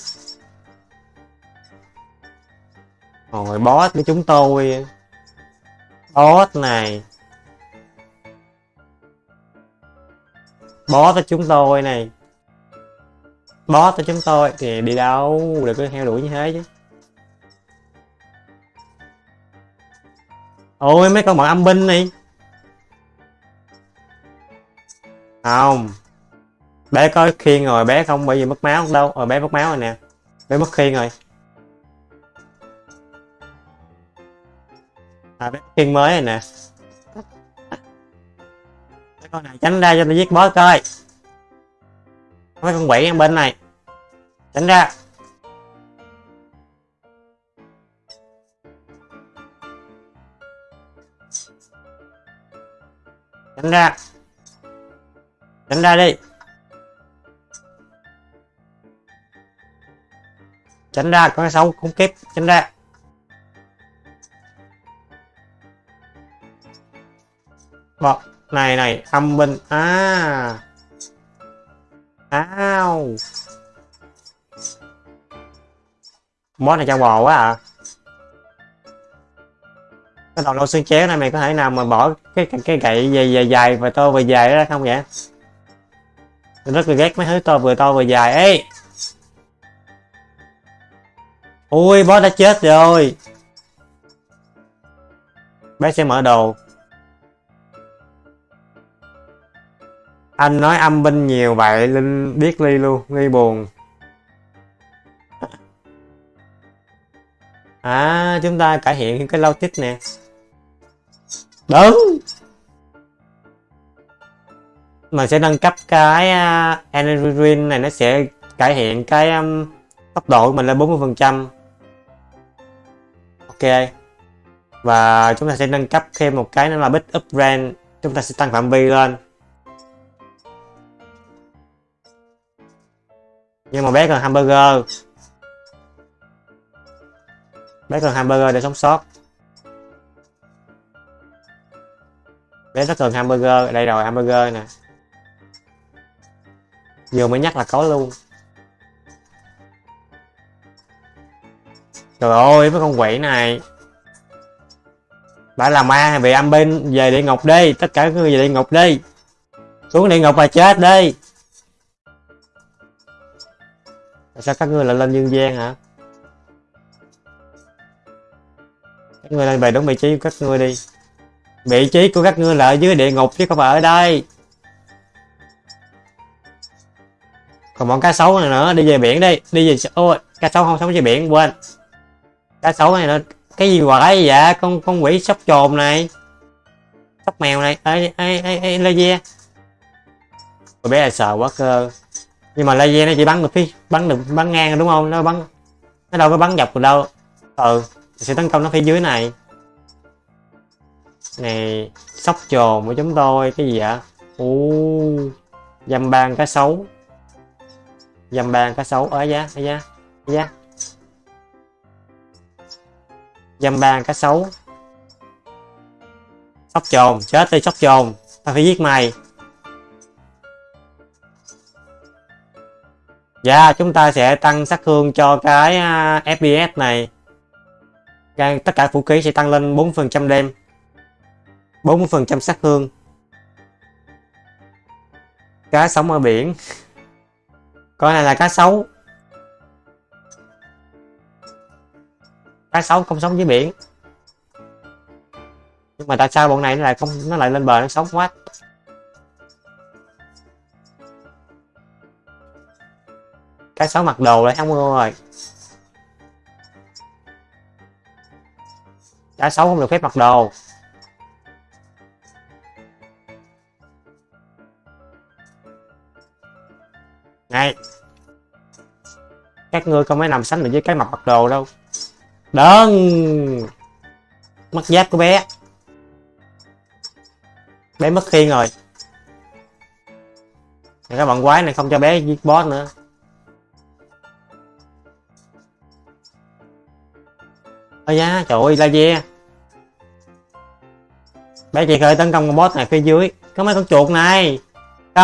Rồi boss với chúng tôi. Boss này. Boss với chúng tôi này. Boss với chúng tôi thì đi đâu đừng có heo đuổi như thế chứ? Ôi, mấy con bọn âm binh này. Không. Bé có khiên rồi bé không bởi vì mất máu đâu. Rồi bé mất máu rồi nè. Bé mất khiên rồi. À bé khiên mới rồi nè. Mấy con này tránh ra cho tôi giết boss coi. Mấy con quỷ bên này. Tránh ra. Tránh ra tránh ra đi. Tránh ra con cái xấu không kịp tránh ra. Bọt này này âm binh. À. Ao. Boss này cho bò quá à. Cái đầu lâu xương chéo này mày có thể nào mà bỏ cái cái, cái gậy dài dài dài và to và dài ra không vậy? Tôi rất là ghét mấy thứ to vừa to vừa dài. Ấy ui, boss đã chết rồi. Bé sẽ mở đồ. Anh nói âm binh nhiều vậy, linh biết ly luôn, ly buồn. À chúng ta cải thiện cái lâu tích nè. Đúng! Mình sẽ nâng cấp cái à, uh, energy drink này nó sẽ cải thiện cái um, tốc độ của mình lên 40 phần trăm. Ok. Và chúng ta sẽ nâng cấp thêm một cái nữa là bit up range chúng ta sẽ tăng phạm vi lên. Nhưng mà bé cần hamburger. Bé cần hamburger để sống sót. Bé rất cần hamburger đây rồi hamburger nè vừa mới nhắc là có luôn. Trời ơi mấy con quỷ này. Bà là ma về âm bên về địa ngục đi, tất cả các người về địa ngục đi. Xuống địa ngục mà chết đi. Tại sao các ngươi lại lên dương gian hả? Các ngươi lên về đúng vị trí của các ngươi đi. Vị trí của các ngươi là ở dưới địa ngục chứ không phải ở đây. Còn bọn cá sấu này nữa, đi về biển đi. Đi về ôi, cá sấu không sống trên biển, quên. Cá sấu này nữa, cái gì quái vậy? Con con quỷ sóc trồn này. Sóc mèo này. Ê ê ê ê, laser. Cô bé là sợ quá cơ. Nhưng mà laser nó chỉ bắn được phía, bắn được, bắn ngang đúng không? Nó bắn, nó đâu có bắn dọc được đâu. Ừ sẽ tấn công nó phía dưới này. Này, sóc trồn của chúng tôi, cái gì vậy? U dăm ban cá sấu dầm bàn cá sấu ở giá ở giá ở giá. Dầm bàn cá sấu sóc trồn chết đi sóc trồn. Tao phải giết mày. Dạ chúng ta sẽ tăng sát thương cho cái à, uh, fps này. Tất cả vũ khí sẽ tăng lên 4% đêm. 40% sát thương. Cá sống ở biển con này là cá sấu. Cá sấu không sống dưới biển. Nhưng mà tại sao bọn này nó lại không, nó lại lên bờ nó sống quá? Cá sấu mặc đồ lại không rồi. Cá sấu không được phép mặc đồ. Này. Các ngươi không phải nằm sánh được với cái mặt mặc đồ đâu. Đơn mất giáp của bé. Bé mất khiên rồi. Các bạn quái này không cho bé giết boss nữa. Ôi da, trời ơi, laser. Bé chị khởi tấn công con boss này phía dưới. Có mấy con chuột này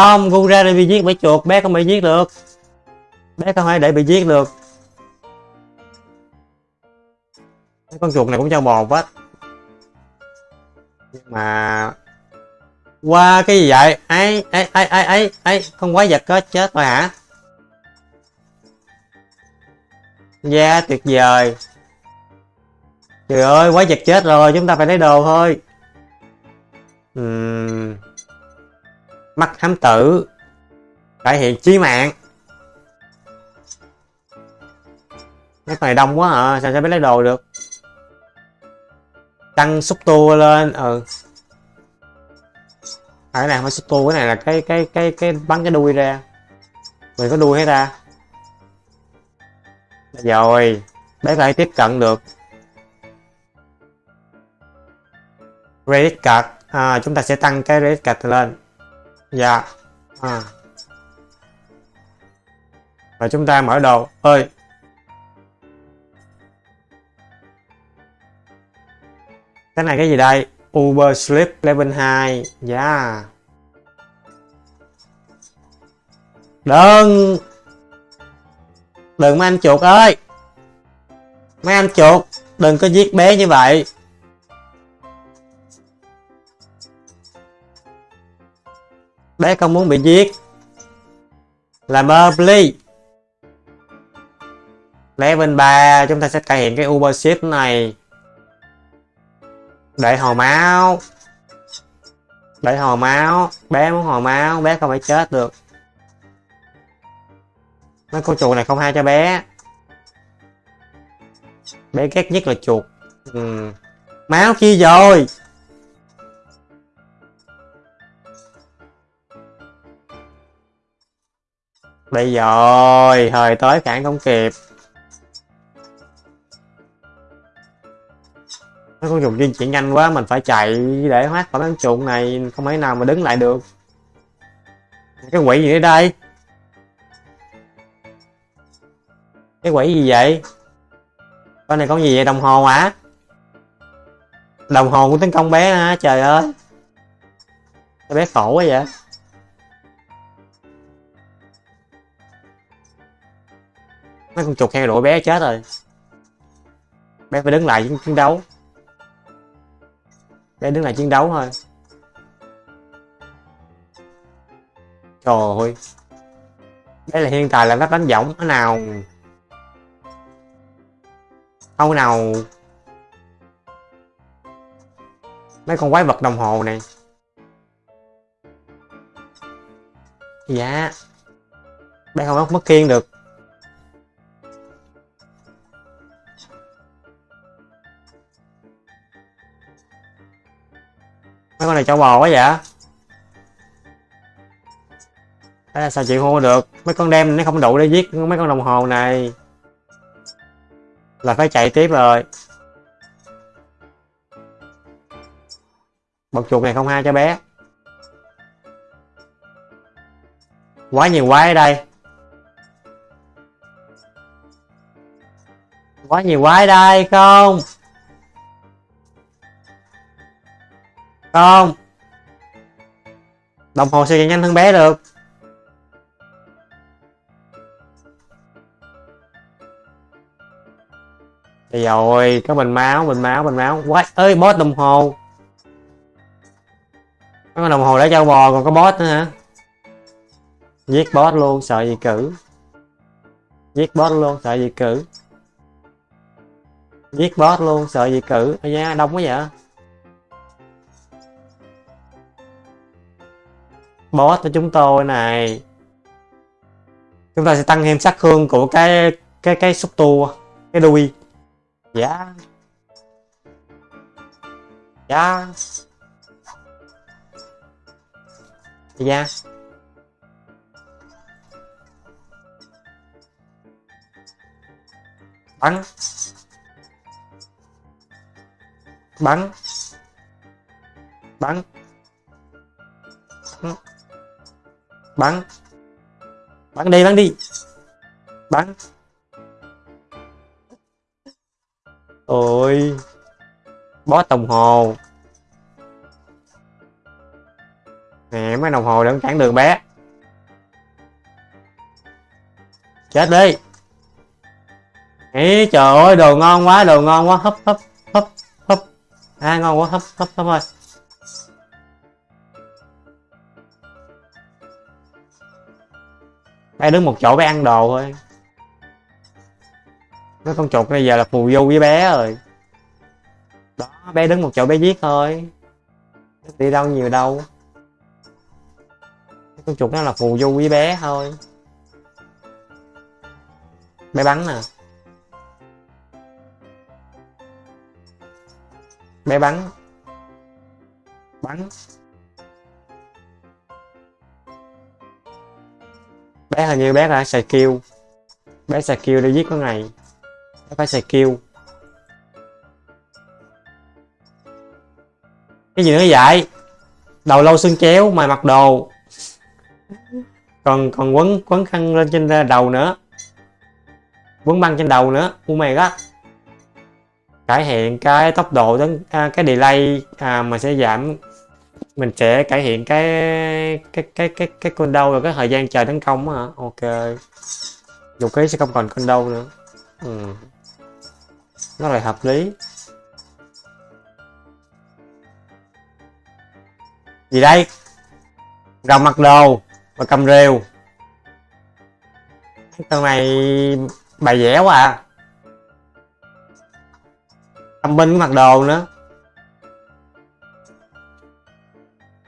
không gu ra để bị giết bởi chuột. Bé không bị giết được. Bé không phải để bị giết được. Cái con chuột này cũng cho bò quá nhưng mà qua cái gì vậy? Ấy ấy ấy ấy ấy ấy con quái vật có chết rồi hả? Da yeah, tuyệt vời. Trời ơi quái vật chết rồi. Chúng ta phải lấy đồ thôi. Uhm mắt thám tử. Cải hiện chí mạng. Cái này đông quá à sao sẽ biết lấy đồ được? Tăng xúc tua lên ừ. À, cái này không phải xúc tua cái này là cái cái cái cái bắn cái đuôi ra. Mình có đuôi hết ra rồi bé có tiếp cận được. Credit card. À, chúng ta sẽ tăng cái credit card lên dạ. À. và chúng ta mở đồ. Ơi. Cái này cái gì đây? Uber Sleep level 2 yeah dạ. đừng. Đừng mấy anh chuột ơi. Mấy anh chuột, đừng có giết bé như vậy. Bé không muốn bị giết. Làm ơn, please. Level 3 chúng ta sẽ cải hiện cái Uber Shift này. Để hồi máu. Để hồi máu. Bé muốn hồi máu, bé không phải chết được. Mấy con chuột này không hay cho bé. Bé ghét nhất là chuột. Ừ. máu kia rồi. Đây rồi thời tới cản không kịp mấy con dùng di chuyển nhanh quá, mình phải chạy để thoát khỏi đám chuột này, không thể nào mà đứng lại được. Cái quỷ gì ở đây? Cái quỷ gì vậy? Con này có gì vậy? Đồng hồ hả? Đồng hồ của tấn công bé hả? Trời ơi. Bé khổ quá vậy. Mấy con chuột heo đuổi bé chết rồi. Bé phải đứng lại chiến đấu. Bé đứng lại chiến đấu thôi. Trời ơi. Đây là hiện tại là nó đánh võng thế nào không nào mấy con quái vật đồng hồ này. Dạ. Bé không mất kiên được. Mấy con này cho bò quá vậy? Đấy là sao chịu hô được? Mấy con đem nó không đủ để giết mấy con đồng hồ này. Là phải chạy tiếp rồi. Bật chuột này không hai cho bé. Quá nhiều quái ở đây. Quá nhiều quái đây, không? Không. Đồng hồ sẽ chạy nhanh hơn bé được. Đây rồi có bình máu bình máu bình máu. Quá, ơi boss đồng hồ. Có đồng hồ để cho bò còn có boss nữa hả? Giết boss luôn sợ gì cử. Giết boss luôn sợ gì cử. Giết boss luôn sợ gì cử. Ôi da đông quá vậy. Boss của chúng tôi này. Chúng ta sẽ tăng thêm sát thương của cái cái cái xúc tu cái đuôi. Dạ. Dạ. Dạ. Bắn. Bắn. Bắn. Bắn bắn. Bắn đi bắn đi. Bắn. Ôi. Bó đồng hồ. Nè, mấy đồng hồ để cản đường bé. Chết đi. Ý trời ơi, đồ ngon quá, đồ ngon quá. Hấp hấp hấp hấp. À ngon quá, hấp hấp hấp ơi. Bé đứng một chỗ bé ăn đồ thôi. Mấy con chuột bây giờ là phù du với bé rồi. Đó, bé đứng một chỗ bé giết thôi. Đi đâu nhiều đâu. Mấy con chuột nó là phù du với bé thôi. Bé bắn nè bé bắn. Bắn. Bé hình như bé đã xài kêu bé xài kêu để giết con này bé phải xài kêu cái gì nữa vậy? Đầu lâu xương chéo mày mặc đồ. Còn còn quấn quấn khăn lên trên à, đầu nữa. Quấn băng trên đầu nữa u mày đó cải thiện cái tốc độ đến à, cái delay à, mà sẽ giảm mình sẽ cải thiện cái cái cái cái cái con đâu rồi cái thời gian chờ tấn công hả? Ok. Vũ khí sẽ không còn con đâu nữa. Ừ. nó lại hợp lý. Gì đây? Rồng mặc đồ và cầm rìu cái con này bài vẽ quá à. Tâm binh mặc đồ nữa.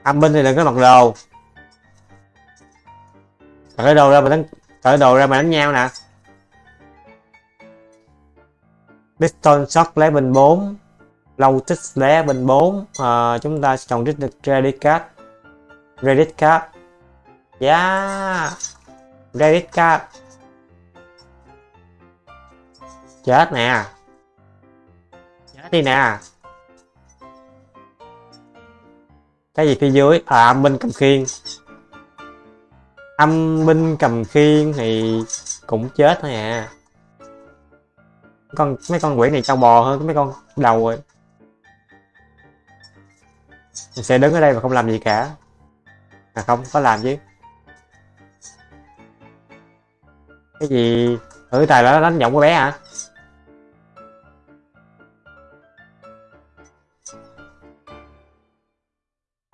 Âm binh thì đừng có mặc đồ. Cởi đồ ra mà đánh cởi đồ ra mà đánh nhau nè. Piston shot bình 4 Low tích bình 4 à, ờ, chúng ta chọn trích được credit card. Credit card. Yeah credit card. Chết nè. Chết đi nè. Cái gì phía dưới? À âm binh cầm khiên. Âm binh cầm khiên thì cũng chết thôi à. Con, mấy con quỷ này trâu bò hơn mấy con đầu rồi. Mình sẽ đứng ở đây và không làm gì cả. À không, có làm chứ. Cái gì? Thử tài đó đánh giọng của bé hả?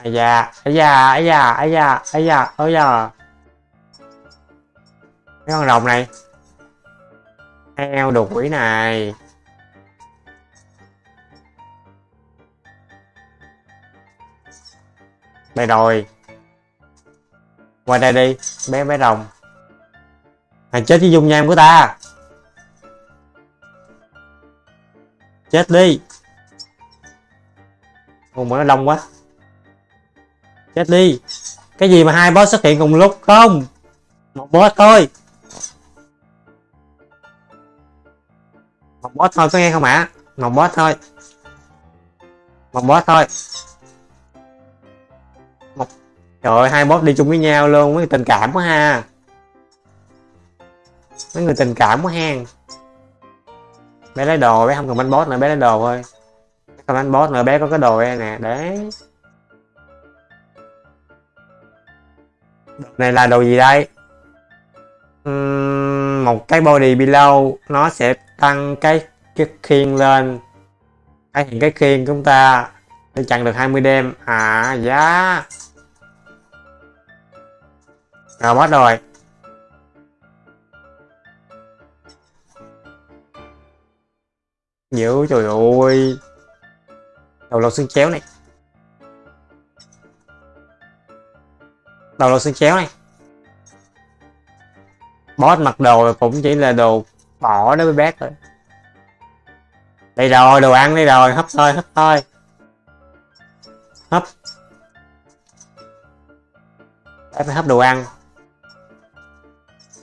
Ai da ai da ai da ai da ai da, ôi da. Cái con rồng này. Heo đồ quỷ này. Đây rồi. Qua đây đi, bé bé rồng. Mày chết với dung nham của ta. Chết đi. Con mà nó đông quá. Chết đi. Cái gì mà hai boss xuất hiện cùng lúc? Không. Một boss thôi. Một boss thôi, có nghe không ạ? Một boss thôi. Một boss thôi. Một... Trời ơi, hai boss đi chung với nhau luôn. Mấy tình cảm quá ha. Mấy người tình cảm quá hen. Bé lấy đồ, bé không cần bánh boss nữa, bé lấy đồ thôi. Không bánh boss nữa, bé có cái đồ đây nè. Đấy. Đồ này là đồ gì đây? Uhm, một cái body below nó sẽ tăng cái cái khiên lên. Cái hiện cái khiên của chúng ta. Để chặn được 20 đêm. À giá rồi bắt rồi. Dữ trời ơi. Đầu lột xương chéo này. Đầu lột xương chéo này boss mặc đồ cũng chỉ là đồ bỏ đối với bác thôi. Đây rồi đồ ăn đây rồi hấp thôi hấp thôi. Hấp. Bé phải hấp đồ ăn.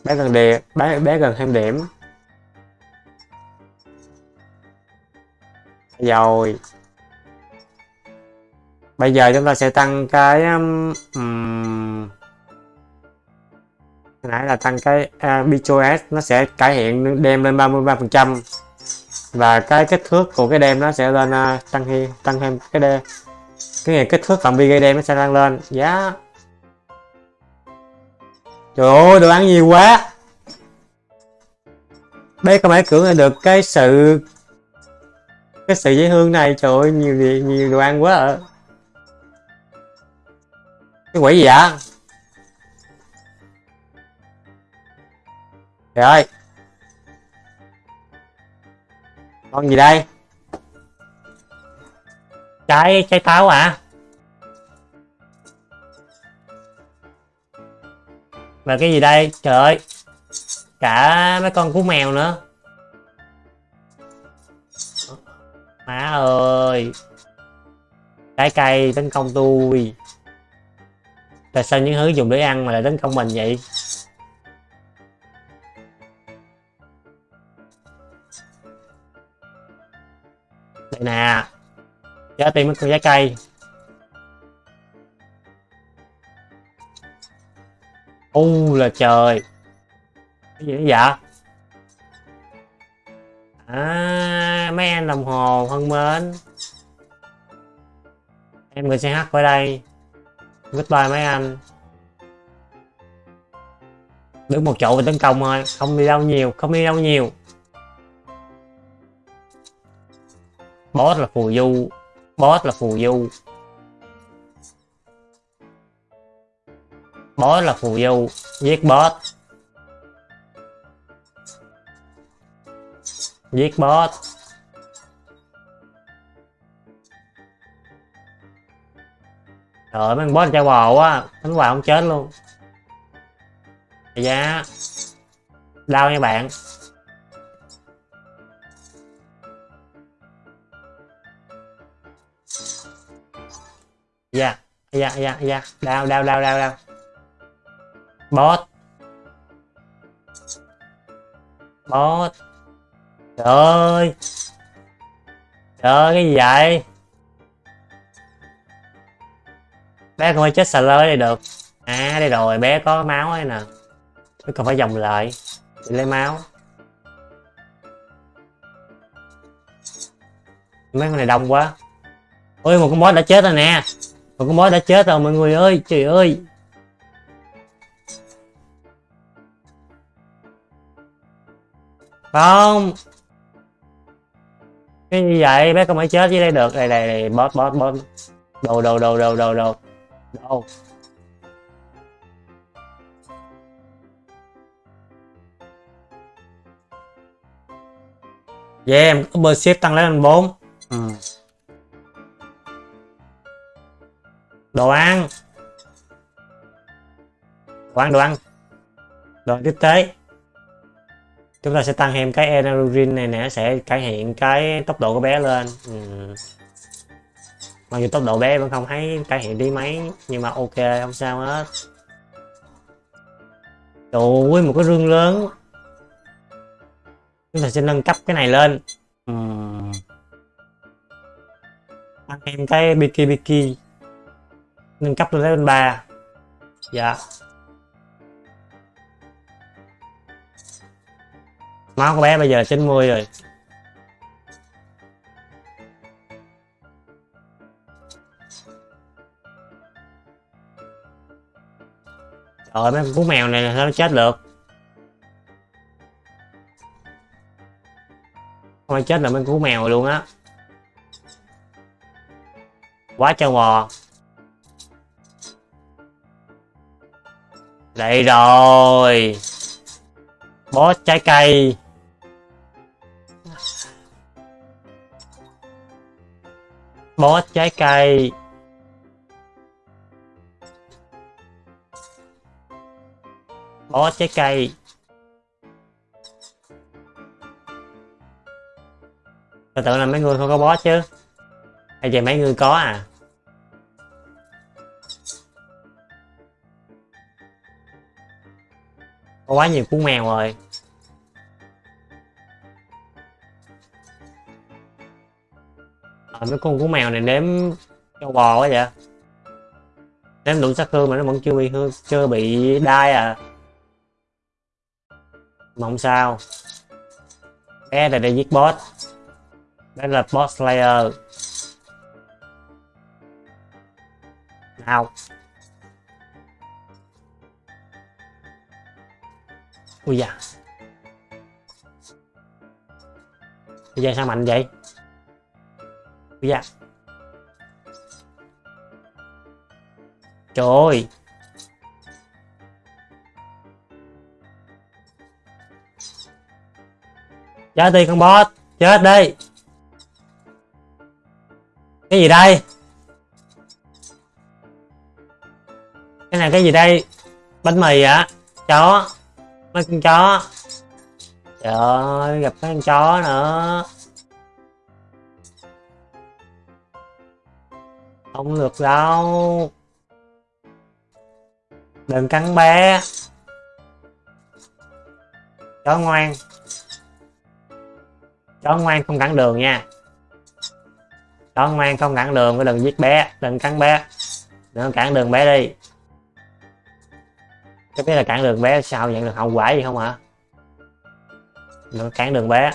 Bé gần đề bé bé gần thêm điểm. Rồi. Bây giờ chúng ta sẽ tăng cái um, nãy là tăng cái à, uh, BTOS nó sẽ cải thiện đem lên 33 phần trăm. Và cái kích thước của cái đem nó sẽ lên uh, tăng thêm tăng thêm cái đêm cái này kích thước phạm vi gây đem nó sẽ tăng lên. Giá. Yeah. trời ơi đồ ăn nhiều quá. Đây có phải cưỡng được cái sự cái sự dễ hương này? Trời ơi nhiều nhiều đồ ăn quá à. cái quỷ gì vậy? Trời ơi. Con gì đây? Trái trái táo à và cái gì đây? Trời ơi. Cả mấy con cú mèo nữa. Má ơi. Trái cây tấn công tôi. Tại sao những thứ dùng để ăn mà lại tấn công mình vậy? Đây nè. Giá tiền mấy trái cây. U là trời. Cái gì vậy? À mấy anh đồng hồ thân mến. Em người sẽ hát ở đây. Goodbye mấy anh. Đứng một chỗ và tấn công thôi. Không đi đâu nhiều, không đi đâu nhiều. Boss là phù du. Boss là phù du. Boss là phù du. Giết boss. Giết boss. Trời mấy con boss trao bò quá. Đánh hoài không chết luôn. Dạ. Đau nha bạn. Dạ Dạ dạ dạ. Đau đau đau đau đau. Bot bot Trời ơi. Trời ơi, cái gì vậy? Bé không phải chết xà lơi đây được. À đây rồi, bé có máu ấy nè. Bé còn phải vòng lại. Để lấy máu. Mấy con này đông quá. Ôi, một con boss đã chết rồi nè. Một con boss đã chết rồi mọi người ơi Trời ơi. Không. Cái như vậy bé không phải chết dưới đây được. Đây đây đây boss boss boss đồ đồ đồ đồ đồ đồ. Đồ. Yeah, em có bơ ship tăng lên 4 ừ. Đồ ăn. Đồ ăn. Đồ ăn rồi tiếp tế. Chúng ta sẽ tăng thêm cái energy này nè sẽ cải thiện cái tốc độ của bé lên. Ừ. mặc dù tốc độ bé vẫn không thấy cải thiện đi mấy, nhưng mà ok, không sao hết. Trời ơi một cái rương lớn. Chúng ta sẽ nâng cấp cái này lên. Ừ. tăng thêm cái biki biki nâng cấp lên level 3 dạ. Máu của bé bây giờ 90 rồi. Trời mấy con mèo này là sao nó chết được? Không ai chết là mấy con mèo luôn á. Quá trâu bò. Đây rồi. Boss trái cây. Boss trái cây. Boss trái cây. Tôi tưởng là mấy người không có boss chứ. Hay vậy mấy người có à? Có quá nhiều cú mèo rồi. À, mấy con cú mèo này nếm cho bò quá vậy? Nếm đủ sát thương mà nó vẫn chưa bị hư chưa bị đai à. Mà không sao. Bé này để giết boss. Bé là boss slayer. Nào. Ui da. Ui da sao mạnh vậy? Ui da. Trời ơi. Chết đi con boss chết đi. Cái gì đây? Cái này cái gì đây? Bánh mì ạ chó mấy con chó. Trời ơi, gặp mấy con chó nữa. Không được đâu. Đừng cắn bé. Chó ngoan. Chó ngoan không cản đường nha. Chó ngoan không cản đường đừng giết bé. Đừng cắn bé. Đừng cản đường bé đi cái biết là cản đường bé sao nhận được hậu quả gì không hả? Nó cản đường bé.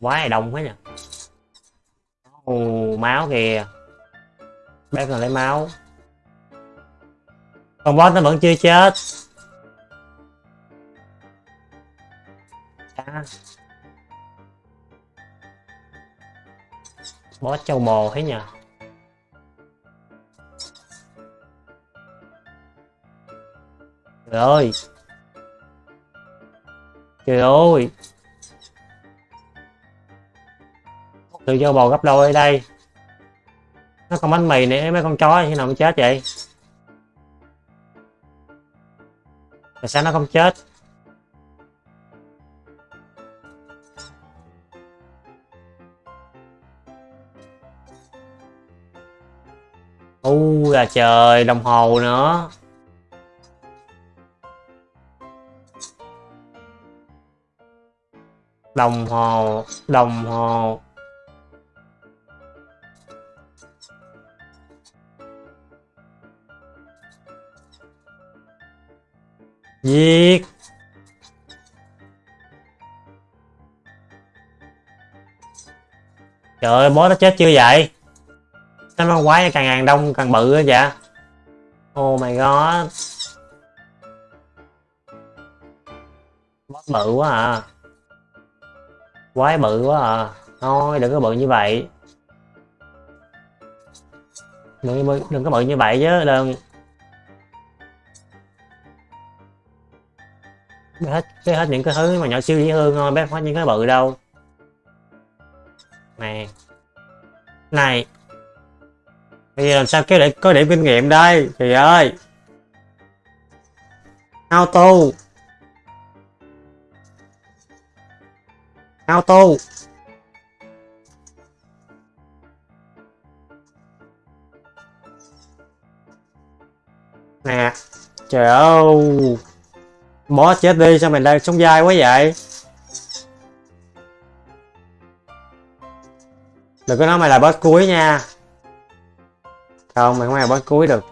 Quá là đông quá nhỉ Ồ, máu kìa. Bé còn lấy máu. Con boss nó vẫn chưa chết. À. boss châu mồ thế nhỉ Trời ơi. Trời ơi. Tự cho bò gấp đôi ở đây. Nó còn bánh mì nữa mấy con chó khi nào nó chết vậy? Tại sao nó không chết? U là trời, đồng hồ nữa. Đồng hồ đồng hồ. Giết trời ơi bó nó chết chưa vậy? Sao nó quái càng ngàn đông, càng bự vậy? Oh my god. Bó bự quá à quái bự quá à. Thôi đừng có bự như vậy. Đừng, có bự- đừng có bự như vậy chứ đừng. Bé hết bé hết những cái thứ mà nhỏ siêu dễ thương thôi bé không những cái bự đâu. Này, này. Bây giờ làm sao kéo để có điểm kinh nghiệm đây? Thì ơi. Auto. Auto. Nè, trời ơi. Boss chết đi, sao mày đang sống dai quá vậy? Đừng có nói mày là boss cuối nha. Không, mày không phải là boss cuối được.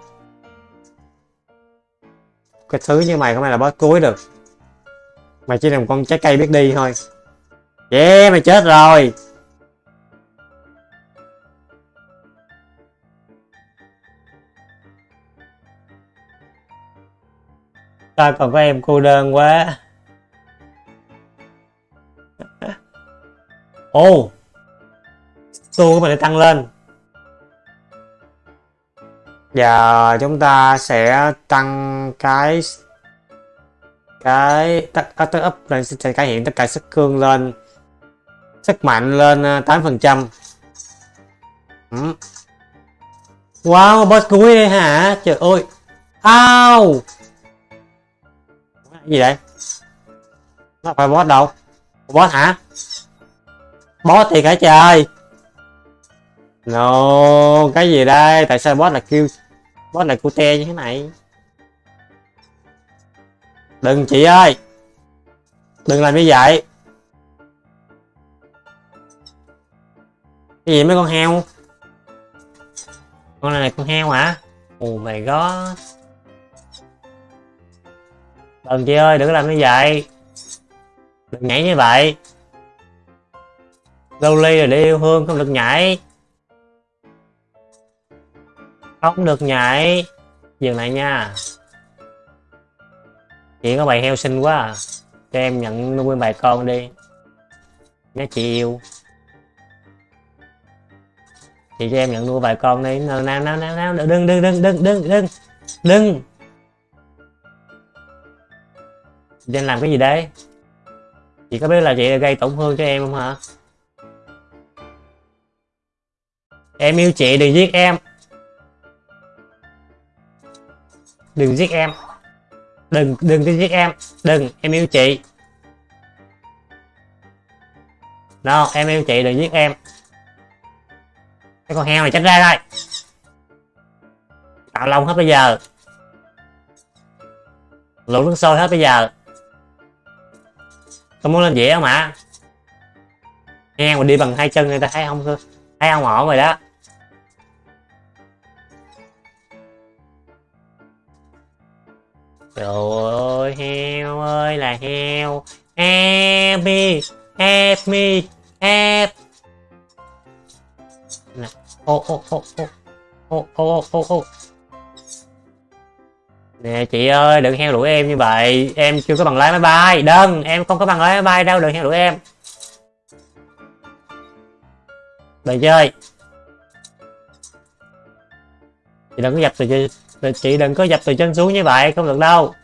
Cái thứ như mày không phải là boss cuối được. Mày chỉ là một con trái cây biết đi thôi yeah mày chết rồi. Ta còn có em cô đơn quá? Ồ tu của mình đã tăng lên. Giờ chúng ta sẽ tăng cái cái tắt up tắt up lên, sẽ cải hiện tất cả sức cương lên sức mạnh lên à, 8 phần trăm. Ừ. Wow, boss cuối đây hả? Trời ơi. Ao gì vậy? Nó phải boss đâu? Boss hả? Boss thì cả trời? No, cái gì đây? Tại sao boss là kêu, boss là cute như thế này? Đừng chị ơi. Đừng làm như vậy. Cái gì mấy con heo? Con này là con heo hả? Ồ mày có đừng chị ơi, đừng làm như vậy. Đừng nhảy như vậy. Lâu ly rồi để yêu hương không được nhảy. Không được nhảy. Dừng lại nha. Chị có bầy heo xinh quá à. cho em nhận nuôi bầy con đi. Nhé chị yêu chị cho em nhận nuôi vài con đi. Nào nào nào nào nào. Đừng đừng đừng đừng đừng đừng. Đừng. Chị làm cái gì đấy chị có biết là chị gây tổn thương cho em không hả? Em yêu chị, đừng giết em. Đừng giết em. Đừng đừng có giết em. Đừng, em yêu chị. No em yêu chị, đừng giết em cái con heo này tránh ra đây tạo lông hết bây giờ lụt nước sôi hết bây giờ tôi muốn lên dĩa không ạ heo mà đi bằng hai chân người ta thấy không thấy không ổn rồi đó Trời ơi, heo ơi là heo. Help me, help me, help. Nè, ô ô ô ô ô ô ô ô Nè chị ơi, đừng heo đuổi em như vậy. Em chưa có bằng lái máy bay. Đừng, em không có bằng lái máy bay đâu, đừng heo đuổi em. Đừng chơi. Chị đừng có dập từ chị đừng có dập từ chân xuống như vậy không được đâu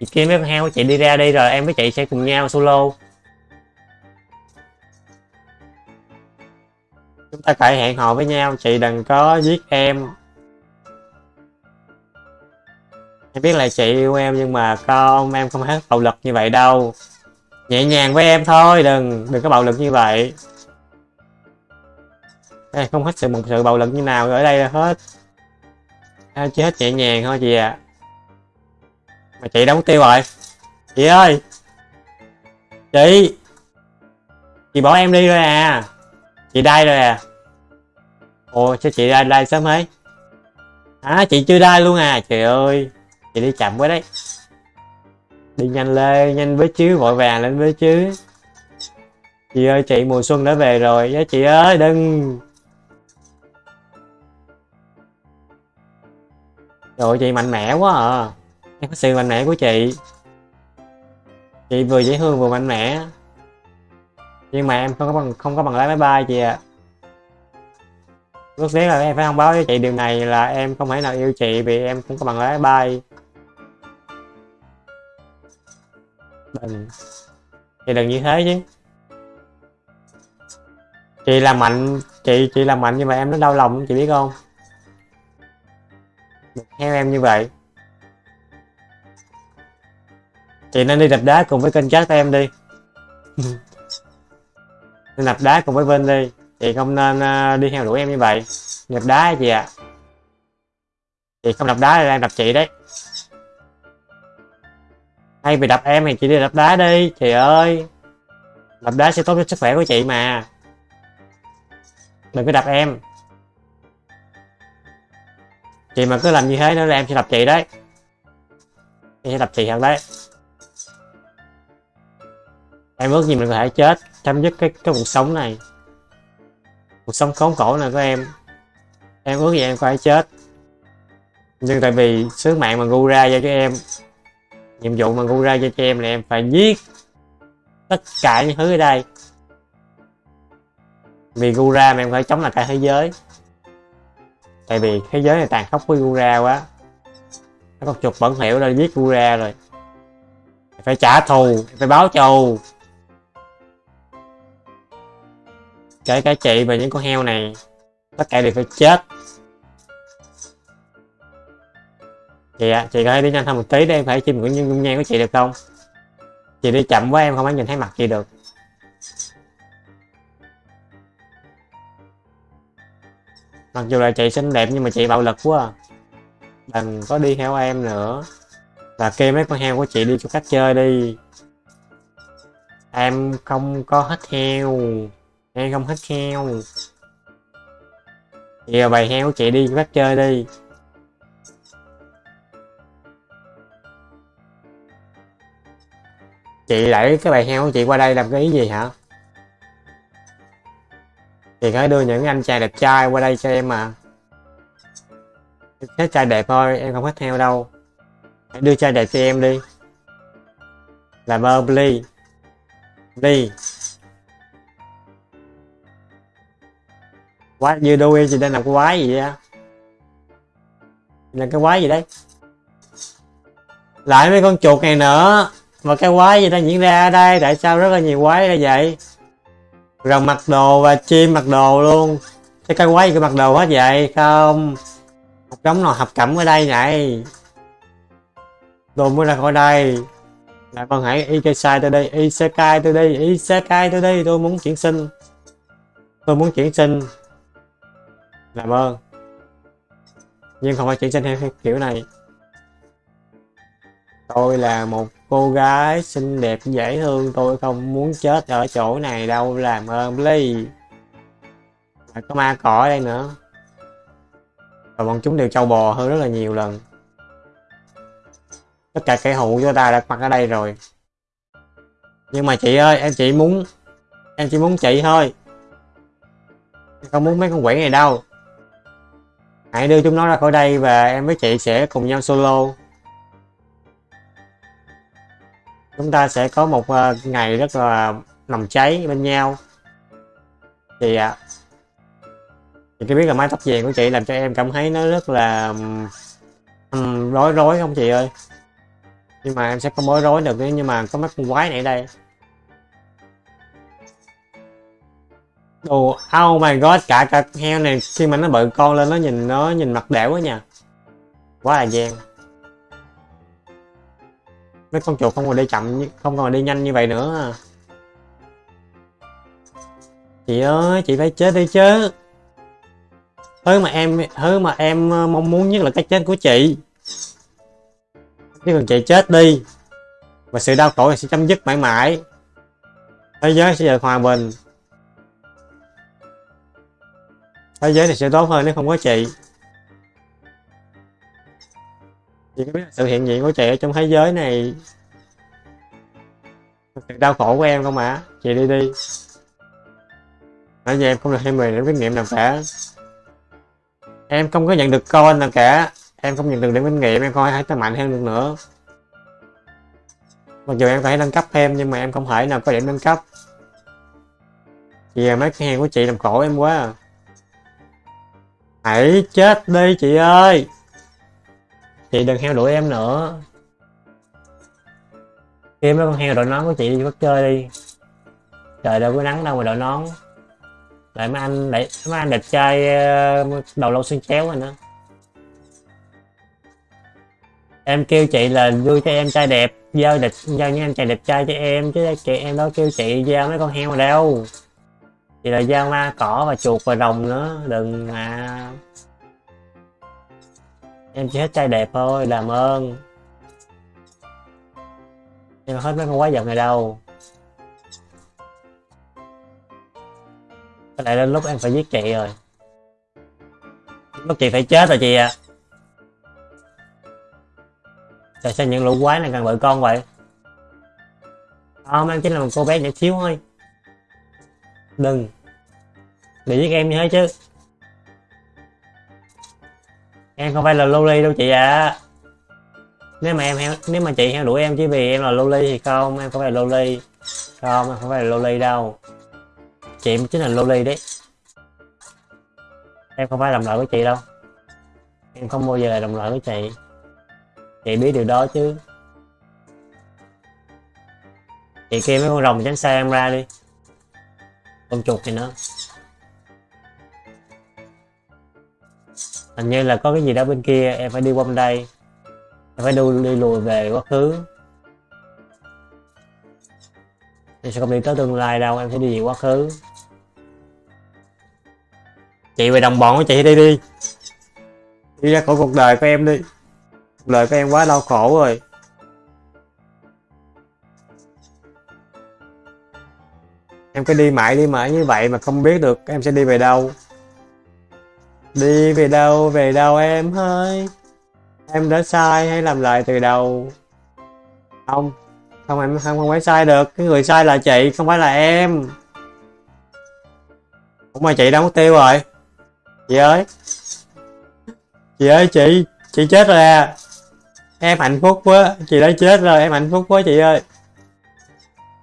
chị kia mấy con heo chị đi ra đi rồi em với chị sẽ cùng nhau solo chúng ta phải hẹn hò với nhau chị đừng có giết em. Em biết là chị yêu em nhưng mà con em không hết bạo lực như vậy đâu. Nhẹ nhàng với em thôi đừng đừng có bạo lực như vậy. Đây, không hết sự một sự bạo lực như nào ở đây là hết. Em chỉ hết nhẹ nhàng thôi chị ạ. À. mà chị đóng tiêu rồi. Chị ơi! Chị! Chị bỏ em đi rồi à chị đai rồi à? Ồ, sao chị đai đai sớm ấy à chị chưa đai luôn à? Trời ơi, chị đi chậm quá đấy. Đi nhanh lên, nhanh với chứ, vội vàng lên với chứ. Chị ơi, chị mùa xuân đã về rồi. Với chị ơi, đừng. Trời chị mạnh mẽ quá à. Em có sự mạnh mẽ của chị. Chị vừa dễ thương, vừa mạnh mẽ. Nhưng mà em không có bằng, không có bằng lái máy bay chị ạ. À. Lúc tiếc là em phải thông báo với chị điều này là em không thể nào yêu chị vì em không có bằng lái máy bay. Đừng. Chị đừng như thế chứ. Chị làm mạnh, chị chị làm mạnh nhưng mà em nó đau lòng, chị biết không? Theo em như vậy. Chị nên đi đập đá cùng với kênh chat em đi. nên đá cùng với Vinh đi. Chị không nên à, đi theo đuổi em như vậy. Nạp đá chị ạ à. chị không đập đá là em đập chị đấy. Hay bị đập em thì chị đi đập đá đi, chị ơi. Đập đá sẽ tốt cho sức khỏe của chị mà. Đừng có đập em. Chị mà cứ làm như thế nữa là em sẽ đập chị đấy. Em sẽ đập chị thật đấy em ước gì mình có thể chết, chấm dứt cái cái cuộc sống này. Cuộc sống khốn khổ này của em. Em ước gì em có thể chết. Nhưng tại vì sứ mạng mà gu ra cho cho em, nhiệm vụ mà gu ra cho cho em là em phải giết tất cả những thứ ở đây. Vì Gura mà em phải chống lại cả thế giới. Tại vì thế giới này tàn khốc với Gura quá. Nó có chục bẩn hiểu rồi giết Gura rồi. Phải trả thù phải báo thù. Kể cả chị và những con heo này tất cả đều phải chết. Chị ạ à, chị có thể đi nhanh hơn một tí để em phải chim những dung nhan của chị được không? Chị đi chậm quá em không có nhìn thấy mặt chị được. Mặc dù là chị xinh đẹp nhưng mà chị bạo lực quá à. đừng có đi theo em nữa. Và kêu mấy con heo của chị đi chỗ khác chơi đi. Em không có hết heo em không hết heo giờ bày heo của chị đi bắt chơi đi. Chị lại cái bài heo của chị qua đây làm cái ý gì hả? Thì phải đưa những anh chàng đẹp trai qua đây cho em mà. Hết trai đẹp thôi, em không thích heo đâu. Hãy đưa trai đẹp cho em đi. Làm ơn please please quái, như đôi gì chị đang làm cái quái gì vậy là cái quái gì đấy? Lại mấy con chuột này nữa. Mà cái quái gì đang diễn ra ở đây? Tại sao rất là nhiều quái như vậy? Rồng mặc đồ và chim mặc đồ luôn. Cái cái quái gì cái mặc đồ hết vậy? Không. Một đống nồi hợp cẩm ở đây này? Tôi mới ra khỏi đây. Lại con hãy Ikesai tôi đây Isekai tôi đây Isekai tôi đây tôi muốn chuyển sinh. Tôi muốn chuyển sinh làm ơn. Nhưng không phải chuyển sinh theo kiểu này. Tôi là một cô gái xinh đẹp dễ thương, tôi không muốn chết ở chỗ này đâu, làm ơn, please. Có ma cỏ ở đây nữa. Và bọn chúng đều trâu bò hơn rất là nhiều lần. Tất cả kẻ hụ của ta đã mặt ở đây rồi. Nhưng mà chị ơi, em chỉ muốn, em chỉ muốn chị thôi. Em không muốn mấy con quỷ này đâu hãy đưa chúng nó ra khỏi đây và em với chị sẽ cùng nhau solo. Chúng ta sẽ có một ờ, ngày rất là nồng cháy bên nhau. Thì ạ à, chị cái biết là mái tóc vàng của chị làm cho em cảm thấy nó rất là um, rối rối không chị ơi? Nhưng mà em sẽ không bối rối được nếu nhưng mà có mấy con quái này ở đây. Đồ oh my god, cả cả heo này khi mà nó bự con lên nó nhìn nó nhìn mặt đẻo quá nha. Quá là gian. Mấy con chuột không còn đi chậm không còn đi nhanh như vậy nữa à. chị ơi chị phải chết đi chứ. Thứ mà em thứ mà em ờ, mong muốn nhất là cái chết của chị. Chứ còn chị chết đi và sự đau khổ sẽ chấm dứt mãi mãi. Thế giới sẽ được hòa bình. Thế giới này sẽ tốt hơn nếu không có chị. Chị có biết sự hiện diện của chị ở trong thế giới này sự đau khổ của em không ạ? Chị đi đi. Nãy giờ em không được thêm mười điểm kinh nghiệm nào cả. Em không có nhận được con nào cả. Em không nhận được điểm kinh nghiệm, em không thể mạnh hơn được nữa. Mặc dù em có thể nâng cấp thêm, nhưng mà em không thể nào có điểm nâng cấp. Vì à, mấy cái hàng của chị làm khổ em quá à hãy chết đi, chị ơi. Chị đừng heo đuổi em nữa. Kiếm mấy con heo đội nón của chị đi bắt chơi đi. Trời, đâu có nắng đâu mà đội nón. Lại mấy anh lại mấy anh đẹp trai ờ, đầu lâu xương chéo rồi nữa em kêu chị là vui cho em trai đẹp, giao đẹp giao những anh trai đẹp trai cho em, chứ chị em đâu kêu chị, giao mấy con heo mà đâu vậy là giao ma cỏ và chuột và rồng nữa, đừng mà. Em chỉ hết trai đẹp thôi, làm ơn. Em hết mấy con quái vật này đâu. Có lẽ đến lúc em phải giết chị rồi. Lúc chị phải chết rồi chị ạ. À. Tại sao những lũ quái này càng vợ con vậy? Không, em chỉ là một cô bé nhỏ xíu thôi đừng. Để giết em như thế chứ. Em không phải là loli đâu chị ạ. À. nếu mà em nếu mà chị heo đuổi em chỉ vì em là loli thì không, em không phải là loli không, em không phải là loli đâu. Chị chính là loli đấy. Em không phải làm lợi với chị đâu. Em không bao giờ là đồng lợi với chị. Chị biết điều đó chứ. Chị kia mấy con rồng tránh xa em ra đi con chuột thì nữa hình như là có cái gì đó bên kia em phải đi qua bên đây. Em phải đi, đi lùi về quá khứ. Em sẽ không đi tới tương lai đâu em sẽ đi về quá khứ. Chị về đồng bọn của chị đi đi. Đi ra khỏi cuộc đời của em đi. Cuộc đời của em quá đau khổ rồi. Em cứ đi mãi đi mãi như vậy mà không biết được em sẽ đi về đâu. Đi về đâu về đâu em ơi? Em đã sai hay làm lại từ đầu? Không không, em không không phải sai được. Cái người sai là chị, không phải là em. Cũng mà chị đã mất tiêu rồi? Chị ơi. Chị ơi, chị chị chết rồi à. Em hạnh phúc quá, chị đã chết rồi, em hạnh phúc quá chị ơi.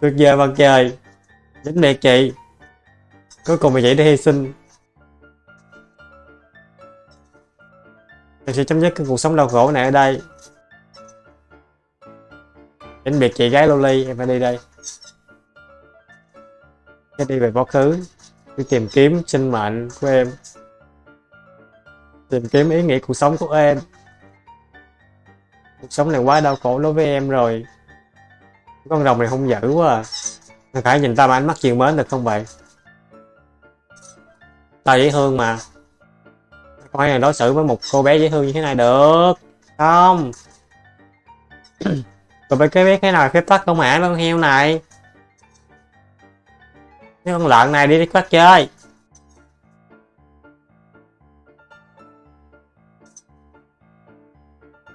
Tuyệt vời mặt trời. Dính mẹ chị cuối cùng mày vậy để hy sinh. Em sẽ chấm dứt cái cuộc sống đau khổ này ở đây. Dính biệt chị gái loli, em phải đi đây. Sẽ đi về quá khứ, đi tìm kiếm sinh mệnh của em. Tìm kiếm ý nghĩa cuộc sống của em. Cuộc sống này quá đau khổ đối với em rồi. Con rồng này không dữ quá à phải nhìn ta mà ánh mắt chiều mến được không vậy? Tao dễ thương mà. Coi là đối xử với một cô bé dễ thương như thế này được. Không. Tụi bay cái biết cái nào phép tắc con mã con heo này. Cái con lợn này đi đi quát chơi.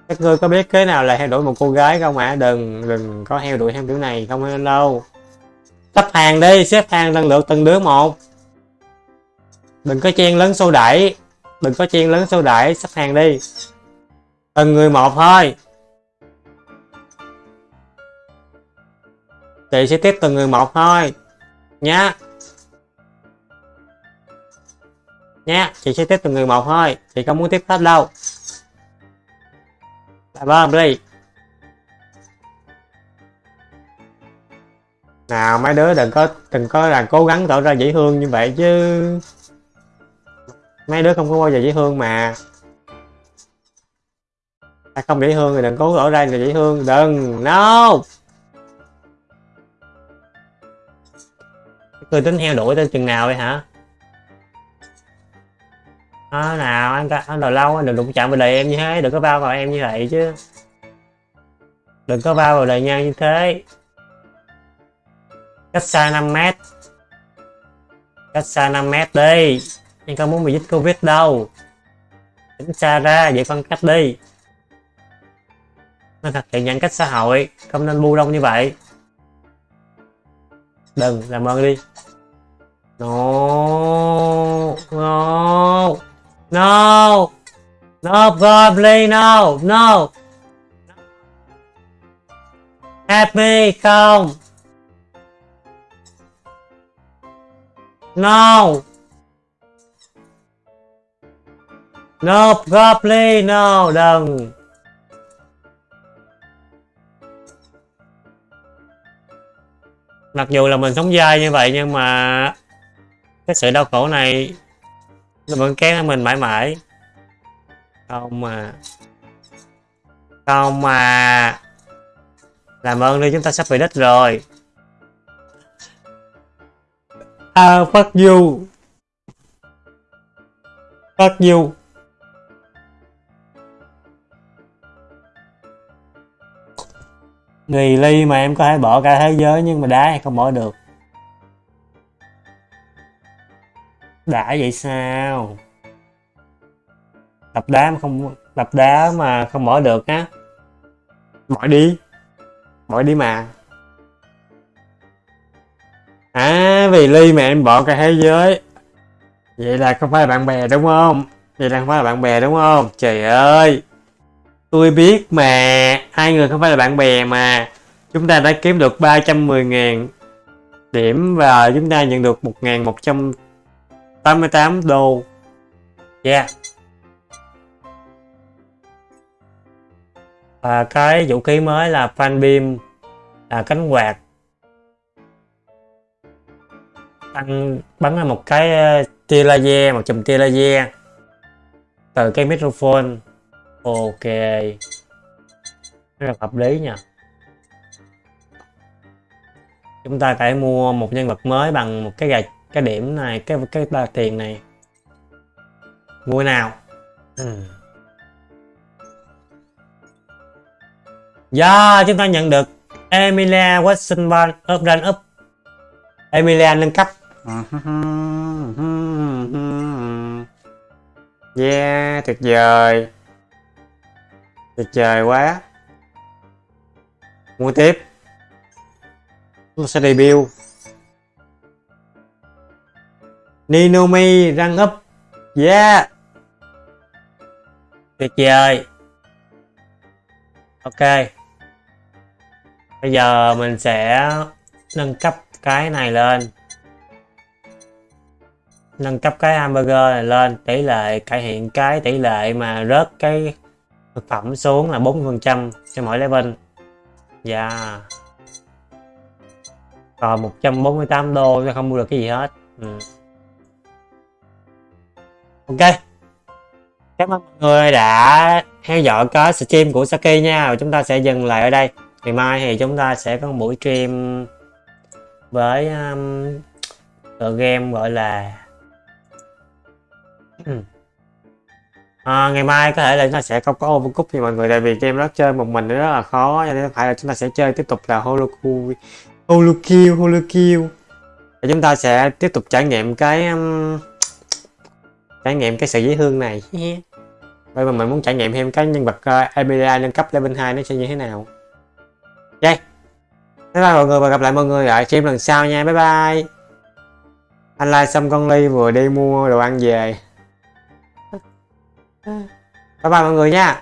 Các ngươi có biết cái nào là heo đuổi một cô gái không ạ à? đừng đừng có heo đuổi theo kiểu này, không nên đâu sắp hàng đi, xếp hàng lần lượt từng đứa một. Đừng có chen lấn xô đẩy, đừng có chen lấn xô đẩy sắp hàng đi. Từng người một thôi. Chị sẽ tiếp từng người một thôi. Nhá. Nhá, chị sẽ tiếp từng người một thôi. Chị không muốn tiếp hết đâu? Vâng đi. Nào mấy đứa đừng có đừng có là cố gắng tỏ ra dễ thương như vậy chứ. Mấy đứa không có bao giờ dễ thương mà. Ta không dễ thương thì đừng cố tỏ ra là dễ thương. Đừng. No. Cười tính heo đuổi tới chừng nào vậy hả? À, nào anh anh đòi lâu anh đừng đụng chạm vào đời em như thế. Đừng có bao vào em như vậy chứ. Đừng có bao vào đời nhau như thế cách xa 5 mét cách xa 5 mét đi nhưng không muốn bị dính covid đâu tránh xa ra vậy phân cách đi nên thực hiện giãn cách xã hội không nên bu đông như vậy đừng làm ơn đi no no No! No, probably no! No! happy không! No! No, God, please, no! Đừng! Mặc dù là mình sống dai như vậy nhưng mà cái sự đau khổ này nó vẫn kéo theo mình mãi mãi không mà không mà làm ơn đi chúng ta sắp về đích rồi À, fuck you. Fuck you. người ly mà em có thể bỏ cả thế giới nhưng mà đá hay không bỏ được. Đã vậy sao? Đập đá mà không đập đá mà không bỏ được á. Bỏ đi. Bỏ đi mà. À vì ly mà em bỏ cả thế giới. Vậy là không phải là bạn bè đúng không? Vậy là không phải là bạn bè đúng không? Trời ơi. Tôi biết mà, Hai người không phải là bạn bè mà. Chúng ta đã kiếm được 310.000 Điểm và chúng ta nhận được 1.188 đô. Yeah. Và cái vũ khí mới là fan beam Là cánh quạt. Tăng bắn ra một cái ờ, tia laser một chùm tia laser. Từ cái microphone. Ok. Rất là hợp lý nha. Chúng ta phải mua một nhân vật mới bằng một cái gạch cái điểm này cái cái ba tiền này. Mua nào? Ừ. Yeah, chúng ta nhận được Emilia Watson up run up Emilia nâng cấp Yeah, tuyệt vời. Tuyệt vời quá. Mua tiếp. Tôi sẽ debut. Ninomi răng up Yeah. Tuyệt vời. Ok. Bây giờ mình sẽ nâng cấp cái này lên nâng cấp cái hamburger này lên tỷ lệ cải thiện cái tỷ lệ mà rớt cái thực phẩm xuống là 40% cho mỗi level. Dạ. Yeah. còn 148 đô cho không mua được cái gì hết. Ừ. ok. Cảm ơn mọi người đã theo dõi cái stream của Saki nha. Và chúng ta sẽ dừng lại ở đây. Ngày mai thì chúng ta sẽ có một buổi stream với um, tựa game gọi là ừ. à, ngày mai có thể là chúng ta sẽ không có overcook thì mọi người tại vì game đó chơi một mình rất là khó cho nên phải là chúng ta sẽ chơi tiếp tục là holoku holokill holokill. Và chúng ta sẽ tiếp tục trải nghiệm cái um, trải nghiệm cái sự dễ thương này. Bởi mà mình muốn trải nghiệm thêm cái nhân vật uh, Emilia nâng cấp level 2 nó sẽ như thế nào. Ok. Bye bye mọi người và gặp lại mọi người ở stream lần sau nha. Bye bye. Anh like xong con ly vừa đi mua đồ ăn về bye bye mọi người nha.